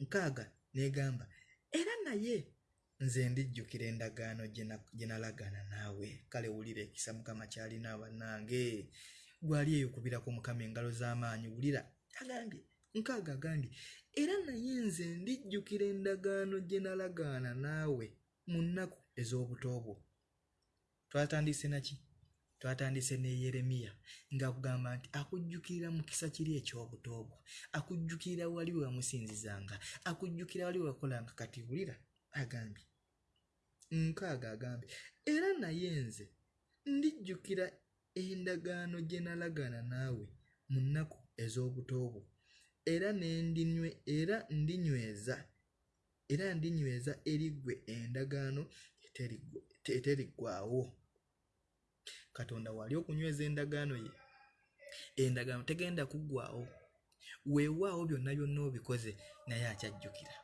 Nkaaga negamba era naye nze ndijjukira endagaano gye na- gye nalagaana naawe. Kale wulira ekisa mukama kyalina bannange gwali eyokubirako mukama engalo z'amaanyi. Wulira. Agambye nkaaga agambye era naye nze ndijjukira endagaano gye nalagaana naawe mu nnaku ez'obuto bwo twatandise naki twatandise ne yeremiya ng'akugamba nti akujjukirira mukisa kiri eky'obuto bwo akujjukirira wali we wamusinzizanga akujjukira wali we wakolanga kati wulira agambye. Nkaaga agambye era naye nze ndijjukira endagaano gye nalagaana naawe mu nnaku ez'obuto bwo era nendinywe era ndinyweza era ndinyweza eri ggwe endagaano eteriggwaawo katonda wali okunyweza endagaano ye endagaano tegenda kuggwaawo. Weewaawo byonna byonna obikoze naye akyajjukira.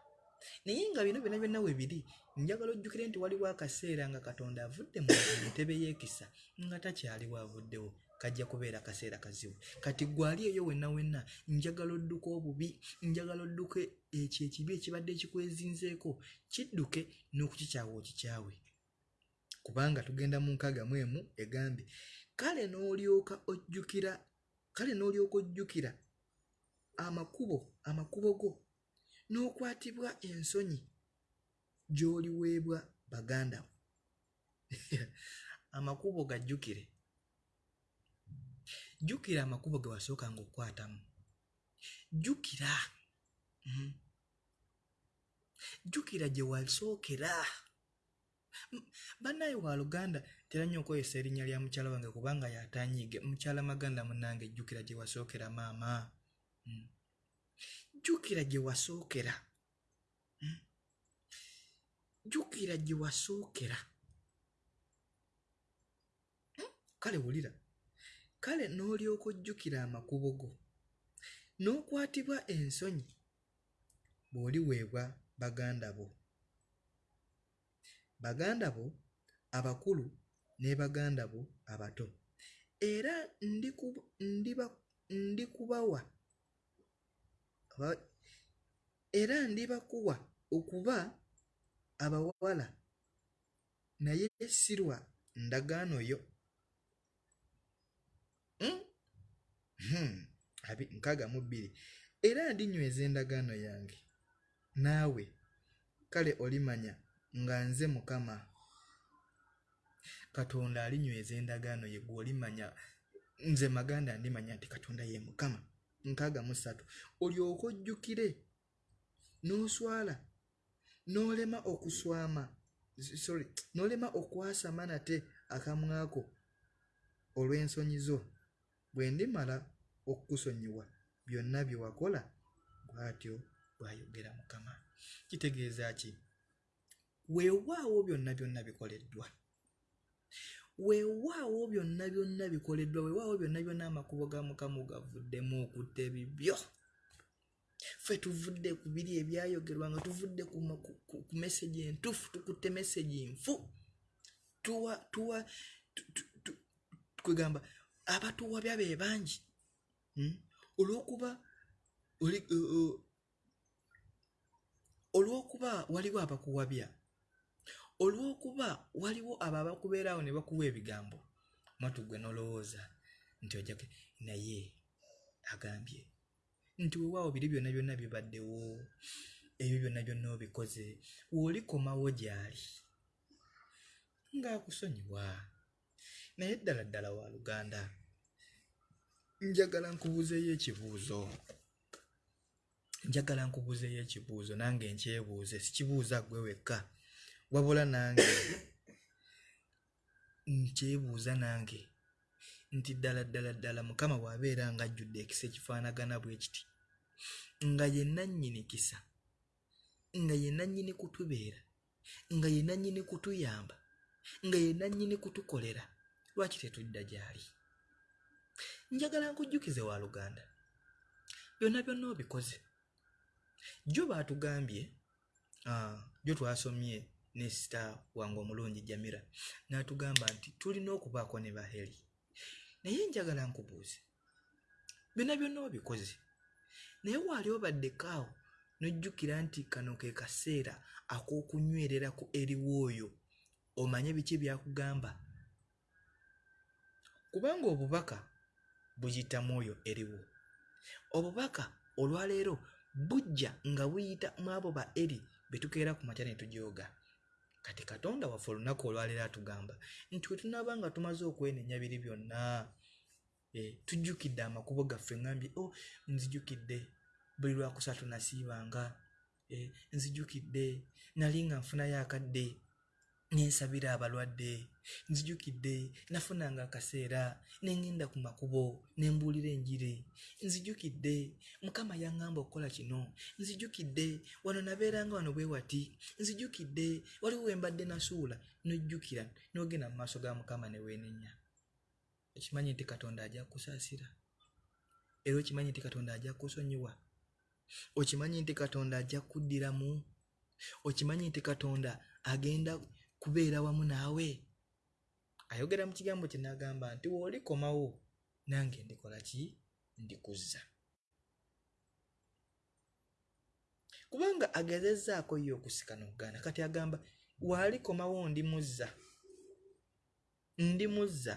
Naye nga bino byonna byonna we biri njagala ojjukire nti waliwo akaseera nga katonda avudde mu ntebe y'ekisa nga takyaliwo avuddewo kajja kubeera kaseera kazibu. Kati gwali eyo wenna wenna njagala odduke obubi njagala odduke ekyo ekibi ekibadde kikwezinzeeko kidduke n'okukikyawa okikyawe. Kubanga tugenda mu nkaaga mu emu egambye kale n'olyoka ojjukira kale n'olyoka ojjukira amakubo amakubo go n'okwatibwa ensonyi gy'oliweebwa baganda bo *laughs* amakubo gajjukire jjukira amakubo ge wasookanga okukwatamu jjukira Mhm. jjukira gye wasookera. Bannaayi wa luganda tera nnyo okweyesa erinnya lya mukyala wange kubanga yatanyiige mukyala maganda munange jjukira gye wasookera maama. Mm. jjukira gye wasookera. Mm. jjukira gye wasookera. Kale wulira kale n'olyoka ojjukira amakubo go n'okwatibwa ensonyi bw'oliweebwa baganda bo. Baganda bo abakulu ne baganda bo abato. Era ndikubawa era ndibakuwa okuba abawala naye sirwa ndagaano yo nkaaga mu bbiri. Era ndinyweza endagaano yange. Naawe kale olimanya nga nze mukama. Katonda alinyweza endagaano ye gweolimanya nze maganda ndimanya nti katonda ye mukama. Nkaaga mu ssatu. Olyoke ojjukire. N'oswala. N'olema okuswama. Sorry. N'olema okwasama nate akamwako olw'ensonyi zo bwe ndimala okukusonyiwa byonna bye wakola bw'atyo bw'ayogera mukama. Kitegeeza ki? Weewaawo byonna byonna bikoleddwa. Weewaawo byonna byonna bikoleddwa. Weewaawo byonna byonna amakubo ga mukama gavuddemu okutta ebibyo. Ffe tuvudde ku biri ebyayogerwa nga tuvudde ku, message entufu tukutte message nfu. Tuwa tuwa tu- tu- tu- kwegamba abatuwabya be bangi Hmm? olw'okuba olw'okuba waliwo abakuwabya olw'okuba waliwo abo abakubeerawo ne bakuwa ebigambo mwatu gwe nolowooza nti ojjake naye agambye nti weewaawo biri byonna byonna bibaddewo ebyo byonna byonna obikoze weolikomawo gy'ali ng'akusonyiwa naye ddala ddala wa luganda njagala nkubuuzeeyo ekibuuzo. Njagala nkubuuzeeyo ekibuuzo nange nkyebuuze sikibuuza ggwe wekka. Wabula nange nkyebuuza nange nti ddala ddala ddala mukama bw'abeera nga ajjudde ekisa ekifaanagana bwe kiti nga ye nannyini kisa nga ye nannyini kutubeera nga ye nannyini kutuyamba nga ye nannyini kutukolera lwaki tetudda gy'ali? Njagala nkujjukize wa luganda. Byonna byonna obikoze. Jjo baatugambye ah, jjo twasomye ne sita wange omulungi jamira n'atugamba nti tulina okubaako ne baheri naye njagala nkubuuze byonna byonna obikoze. Naye waali obaddekaawo n'ojjukira nti kano ke kaseera ak'okunywereraku eriwo oyo omanye biki byakugamba kubanga obubaka buyita mwoyo eriwo. Obubaka olwaleero bujja nga buyita mu abo ba eri be tukeera ku makya ne tujooga. Kati katonda waffe olunaku olwaleero atugamba nti we tunaaba nga tumaze okwenenya biri byonna eh, tujjukidde amakubo gaffe ŋambye o oh, nzijukidde buli lwakusatu nasiibanga eh, nzijukidde nali nga nfunayo akadde nensabira abalwadde nzijukidde nafunanga akaseera nengenda ku makubo nembuulira enjiri. Nzijukidde mukama yaŋŋamba okukola kino. Nzijukidde wano nabeeranga wano bwe wati. Nzijukidde waliwo wembadde nasuula nojjukira nogenda mu maaso ga mukama ne weenenya. Okimanyi nti katonda ajja kusaasira era okimanyi nti katonda ajja kusonyiwa? Okimanyi nti katonda ajja kuddiramu? Okimanyi nti katonda agenda kubeera wamu naawe. Ayogera mu kigambo kye n'agamba nti woolikomawo nange ndikola ki? Ndikuzza. Kubanga agezezzaako ye okusikana okugaana kati agamba waalikomawo ndimuzza. Ndimuzza.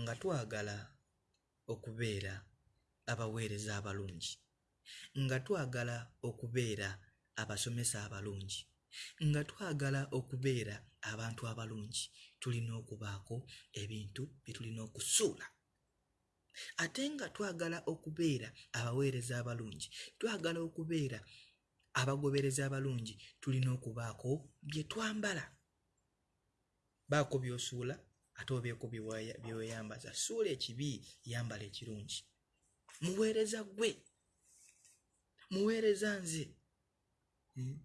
Nga twagala okubeera abaweereza abalungi nga twagala okubeera abasomesa abalungi. Nga twagala okubeera abantu abalungi tulina okubaako ebintu bye tulina okusuula. Ate nga twagala okubeera abaweereza abalungi twagala okubeera abagobereza abalungi tulina okubaako bye twambala. Baako by'osuula ate obeeko bye weya- bye weeyambaza. Suula ekibi yambala ekirungi. Muweereza gwe muweereza nze. Hmm?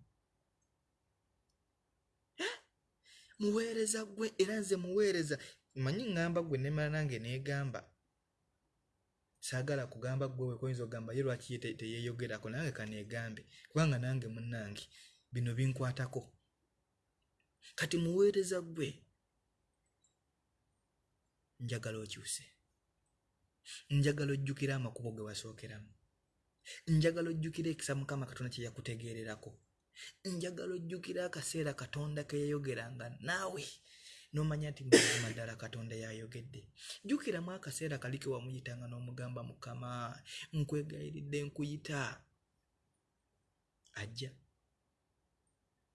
Muweereza gwe era nze muweereza manyi ŋŋamba gwe nemala nange neegamba saagala kugamba gwe wekoyinza okugamba ye lwaki ye te- teyeeyogerako nange kaneegambe kubanga nange munnange bino binkwatako. Kati muweereza gwe njagala okyuse. Njagala ojjukira amakubo ge wasookeramu njagala ojjukira ekisa mukama katonda kye yakutegeererako. Njagala ojjukira akaseera katonda ke yayogeranga naawe. N'omanya nti mazima ddala katonda yayogedde. Jjukiramu akaseera kali ke wamuyitanga n'omugamba mukama nkwegayiridde nkuyita. Ajja.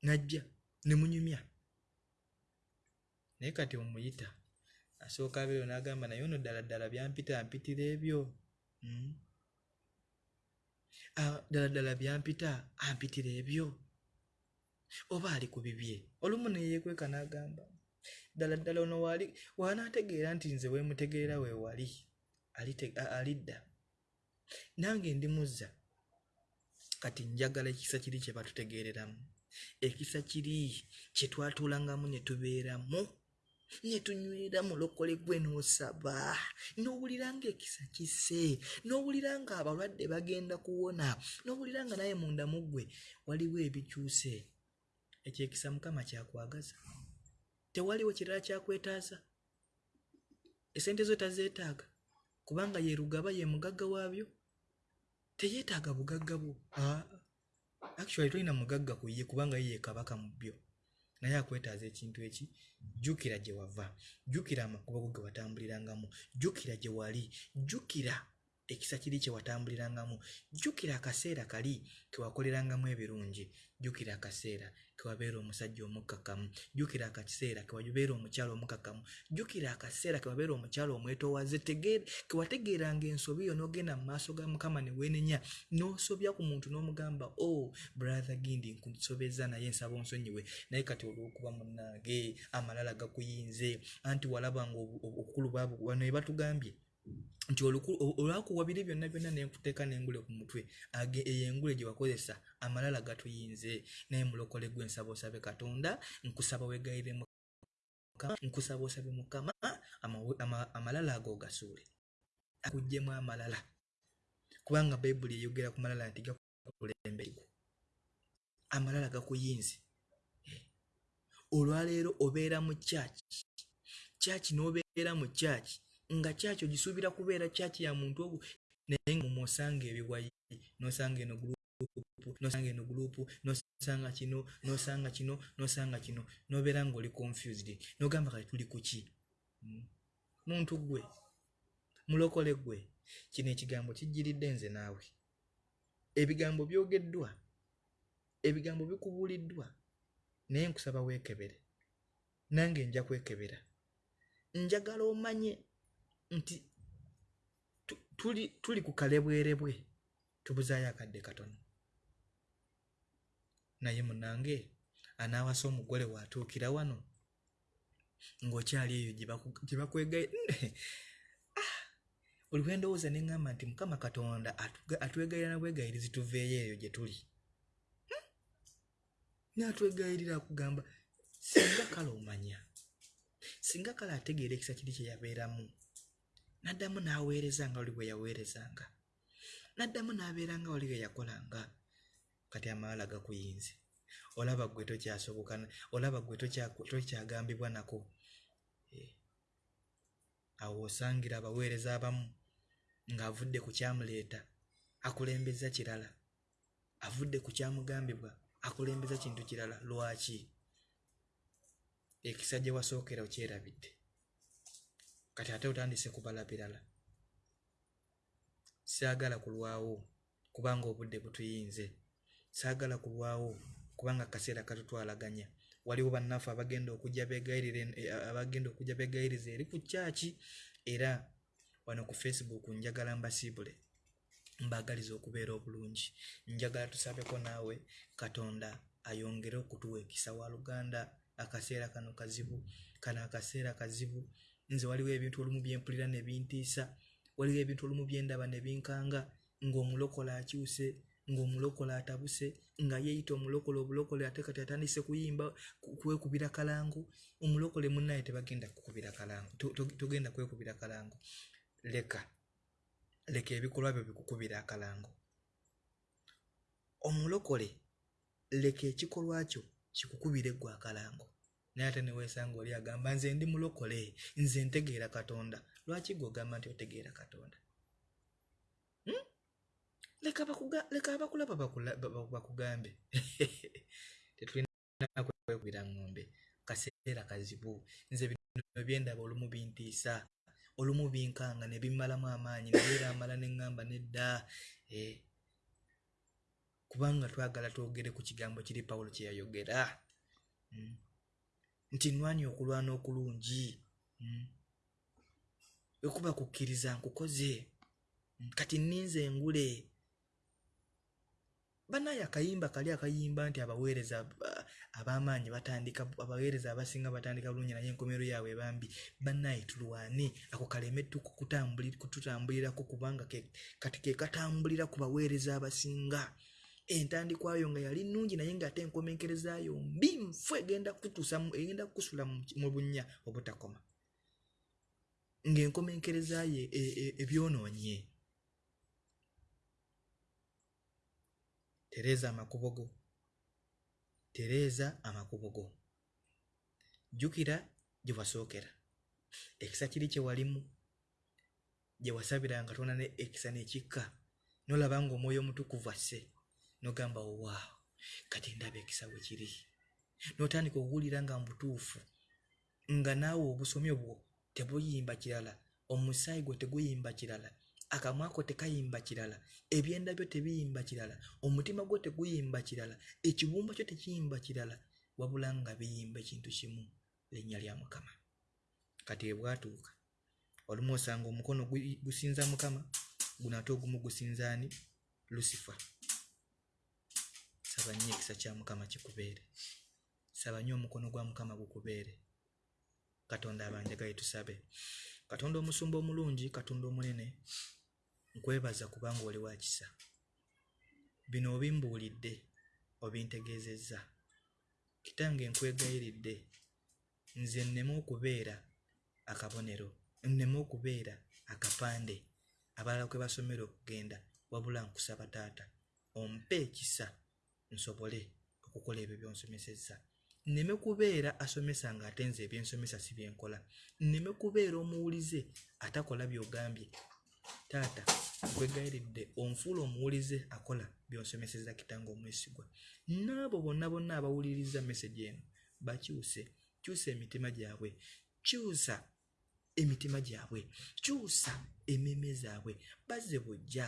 Najja ne munyumya. Naye kati omuyita asooka abeeyo n'agamba naye ono ddala ddala byampita ampitira ebyo. Mm. Ah, ddala ddala byampita ampitira ebyo. Oba ali ku bibye olumu neyeekweka n'agamba ddala ddala ono waali wanaategeera nti nze weemutegeera weewali alidda. Nange ndimuzza kati njagala ekisa kiri kye batutegeereramu. Ekisa kiri kye twatuulangamu ne tubeeramu ne tunywera mulokole gwe n'osaba. N'owulira ng'ekisa kise n'owulira nga abalwadde bagenda kuwona n'owulira nga naye munda mu ggwe waliwo ebikyuse. Ekyekisa mukama kyakwagaza. Tewaliwo kirala kyakwetaaza. Esente zo tazeetaaga kubanga ye rugaba ye mugagga waabyo. Teyeetaaga bugagga bwo. Actually tolina mugagga ku ye kubanga ye kabaka mu byo naye akwetaaza ekintu eki? Jjukira gye wava. Jjukira amakubo go ge watambulirangamu jjukira gye wali. Jjukira ekisa kiri kye watambulirangamu. Jjukira akaseera kali ke wakolerangamu ebirungi. Jjukira akaseera ke wabeera omusajja omukkakkamu. Jjukira akaseera ke wabeera omukyala omukkakkamu. Jjukira akaseera ke wabeera omukyala omwetoowaze. Ke wategeeranga ensobi yo n'ogenda mu maaso ga mukama ne weenenya n'osobya ku muntu n'omugamba o oh, brother gindi nkusobeza naye nsaba onsonyiwe. Naye kati olw'okuba munnange amalala gakuyinze. Anti walabanga obu- obu- obukulu bwabo wano we batugambye nti oluku- o- olwakuwa biri byonna byonna nenkuteeka n'engule ku mutwe eyo engule gye wakozesa amalala gatuyinze. Naye mulokole gwe nsaba osabe katonda nkusaba wegayire nkusaba osabe mukama amalala ago gasuule. Akugjemu amalala. Kubanga bayibuli eyogera ku malala nti gakulemberego amalala gakuyinze. Olwaleero obeera mu kyaki kyaki n'obeera mu kyaki nga kyaki ogisuubira kubeera kyaki ya muntu ogu naye nga mwosanga ebiwayi nosanga eno gurupu nosanga eno gurupu nosanga kino nosanga kino nosanga kino nobeera ngaoli confused. Nogamba kati tuli ku ki? Mm. muntu gwe mulokole gwe kino ekigambo kijjiridde nze naawe. Ebigambo byogeddwa ebigambo bikubuuliddwa naye nkusaba weekebere nange nja kwekebera njagala omanye nti tu- tuli, tuli ku kalebwerebwe tubuzaayo akadde katono naye munange anaawasa omugole waatuukira wano ng'okyali eyo gye bakwegaye Ah! oli bwe ndowooza ne ŋŋamba nti mukama katonda atwegayirira na bwegayirizi tuveeyo eyo gye tuli Hmm? n'atwegayirira akugamba singa kale omanya singa kale ategeera ekisa kiri kye yabeeramu n'addamu n'aweereza nga oli bwe yaweerezanga. N'addamu n'abeera nga oli bwe yakolanga. Kati amalala gakuyinze. Olaba gwe tokyasoboka olaba gwe tokya- tokyagambibwa nako. Eh. awo osangira abaweereza abamu ng'avudde ku kyamuleeta akulembeza kirala. Avudde ku kyamugambibwa akulembeza kintu kirala. Lwaki? Ekisa gye wasookera okyerabidde kati ate otandise kubala birala saagala kulwawo kubanga obudde butuyinze. Saagala kulwawo kubanga akaseera katutwalaganya. Waliwo bannaffe abagenda okujja begayirira en- eh, abagenda okujja begayiriza eri ku kyaki era wano ku facebook njagala mbasiibule mbaagaliza okubeera obulungi. Njagala tusabeko naawe katonda ayongere okutuwa ekisa wa luganda akaseera kano kazibu kano akaseera kazibu nze waliwo ebintu olumu byempulira ne bintiisa waliwo ebintu olumu byendaba ne binkanga ng'omulokole akyuse ng'omulokole atabuse nga yeeyita omulokole obulokole ate kati atandise kuyimba ku- kwekubira kalangu omulokole munnaye tebagenda kukubira kalangu to- to- togenda kwekubira kalangu. Leka leka ebikolwa byo bikukubira akalango omulokole leka ekikolwa kyo kikukubire gwe akalango naye ate neweesanga oli agamba nze ndi mulokole nze ntegeera katonda. Lwaki gwe ogamba nti otegeera katonda? Hmm? leka abakulaba bakula- ba- ba- bakugambe. *laughs* Tetulina kwekubira ng'ombe. Kaseera kazibu. Nze bino byendaba olumu bintiisa olumu binkanga ne bimmalamu amaanyi nayeera amala ne ŋŋamba nedda eh, kubanga twagala twogere ku kigambo kiri pawulo kye yayogera. Mm. Nti nwani okulwana okulungi. Ekuba kukkiriza nkukoze. Mm, kati nninze engule. Banaye akayimba kali akayimba nti abaweereza aba- ab'amaanyi batandika abaweereza abasinga batandika bulungi naye enkomero yaabwe bambi banaye tulwane. Ako kaleme kututambulirako kubanga ke- kati ke katambulira ku baweereza abasinga entandikwayo nga yali nnungi naye ng'ate enkomenkerezaayo mbi nfu egenda kutuusa egenda kukusula mu bunnya obutakoma. Ng'enkomenkerezaayo e- e- ebyonoonye tereeza amakubo go tereeza amakubo go jjukira gye wasookera. Ekisa kiri kye walimu. Gye wasabiranga tona ne ekisa nekikka. Nolaba ng'omwoyo omutukuvu asse nogamba owaawo kati ndaba ekisa bwe kiri. N'otandika okuwulira nga mu butuufu nga naawe obusomi obwo tebuyimba kirala omusaayi gwo teguyimba kirala akamwa ko tekayimba kirala ebyenda byo tebiyimba kirala omutima gwo teguyimba kirala ekibumba kyo tekiyimba kirala wabula nga biyimba ekintu kimu linnya lya mukama. Kati bwe bwatuuka olumu osanga omukono gusinza mukama guno ate ogumu gusinzaani lusifa saba nnyo ekisa kya mukama kikubeere. Saba nnyo omukono gwa mukama gukubeere. Katonda abanjagaye tusabe. Katonda omusumba omulungi katonda omunene nkwebaza kubanga oli wa kisa. Bino obimbuulidde obintegeezezza. Kitange nkwegayiridde nze nneme okubeera akabonero nneme okubeera akapande. Abalala kwe basomera okugenda wabula nkusaba taata. Ompe ekisa nsobole okukola ebyo byonsomesezza. Nneme kubeera asomesa ng'ate nze ebyensomesa si byenkola nneme kubeera omuwulize atakola by'ogambye. Taata nkwegayiridde onfuula omuwulize akola byonsomeseza kitanga omwesigwa. N'abo bonna bonna abawuliriza mesagi eno bakyuse kyusa emitima gyabwe kyusa emitima gyabwe kyusa emmeeme zaabwe bazze bujja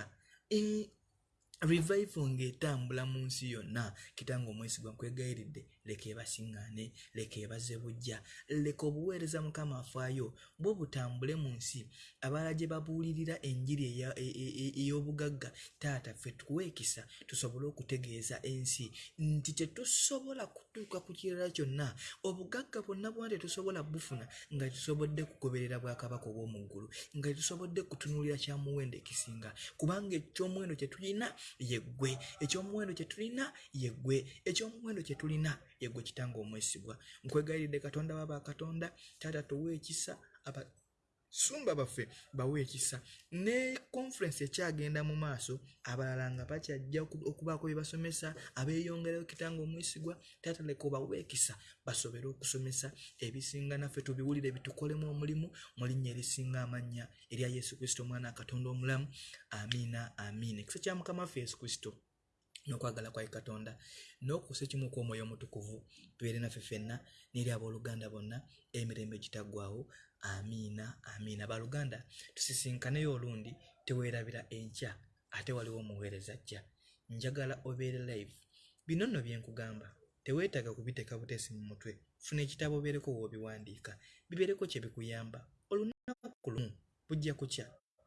revival ng'etambula mu nsi yonna. Kitanga omwesigwa nkwegayiridde leka ebasiŋŋaane leka ebaze bujja leka obuweereza mukama afaayo bwe butambule mu nsi. Abalala gye babuulirira enjiri e- e- e- ey'obugagga taata ffe tuweekisa tusobole okutegeeza ensi. Nti tetusobola kutuuka ku kirala kyonna obugagga bwonna bwona tetusobola bufuna nga tetusobodde kugoberera bwakabaka obw'omu ggulu nga tetusobodde kutunuulira kyamuwendo ekisinga. Kubanga ekyomuwendo kye tulina yeggwe ekyomuwendo kye tulina yeggwe ekyomuwendo kye tulina yeggwe kitanga omwesigwa. Nkwegayiridde katonda wa bakatonda taata tuwa ekisa abasumba baffe bawe ekisa. Ne conference ekyagenda mu maaso abalala nga bakyajja oku- okubaako bye basomesa abeeyongerayo kitanga omwesigwa taata leka obawe ekisa basobole okusomesa ebisinga naffe tubiwulire bitukolemu omulimu mu linnya erisinga amannya erya yesu kristo omwana wa katonda omulamu. Amiina amiina. Ekisa kya mukama waffe yesu kristo n'okwagala kwa katonda n'okusa ekimu kw'omwoyo omutukuvu tubeere naffe ffenna n'eri abooluganda bonna emirembe gitaggwawo amiina amiina. Baluganda tusisinkaneyo olundi teweerabira enkya ate waliwo omuweereza ajja njagala obeere live. Bino nno bye nkugamba. Teweetaaga kubiteeka buteesi mu mutwe. Funa ekitabo obeereko w'obiwandiika. Bibeereko kye bikuyamba. Olunaku lumu bujja kukya.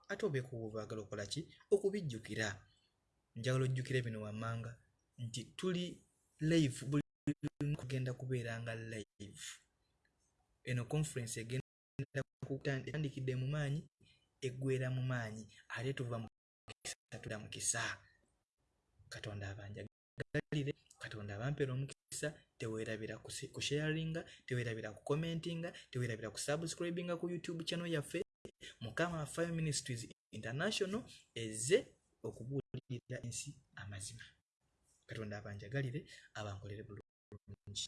Ate obeeko bw'obaagala okola ki? Okubijjukira njagala ojjukire bino wammanga nti tuli live buli kugenda kubeeranga live. Eno conference egenda etandikidde mu maanyi eggwera mu maanyi ate tuva mu kisa tudda mu kisa. Katonda abanjagalire katonda abampera omukisa teweerabira kusi- kusharinga teweerabira kukomentinga teweerabira kusubscribinga ku youtube channel yaffe mukama fire ministries international ezze okubuulirira ensi amazima. Katonda abanjagalire abankolere bulungi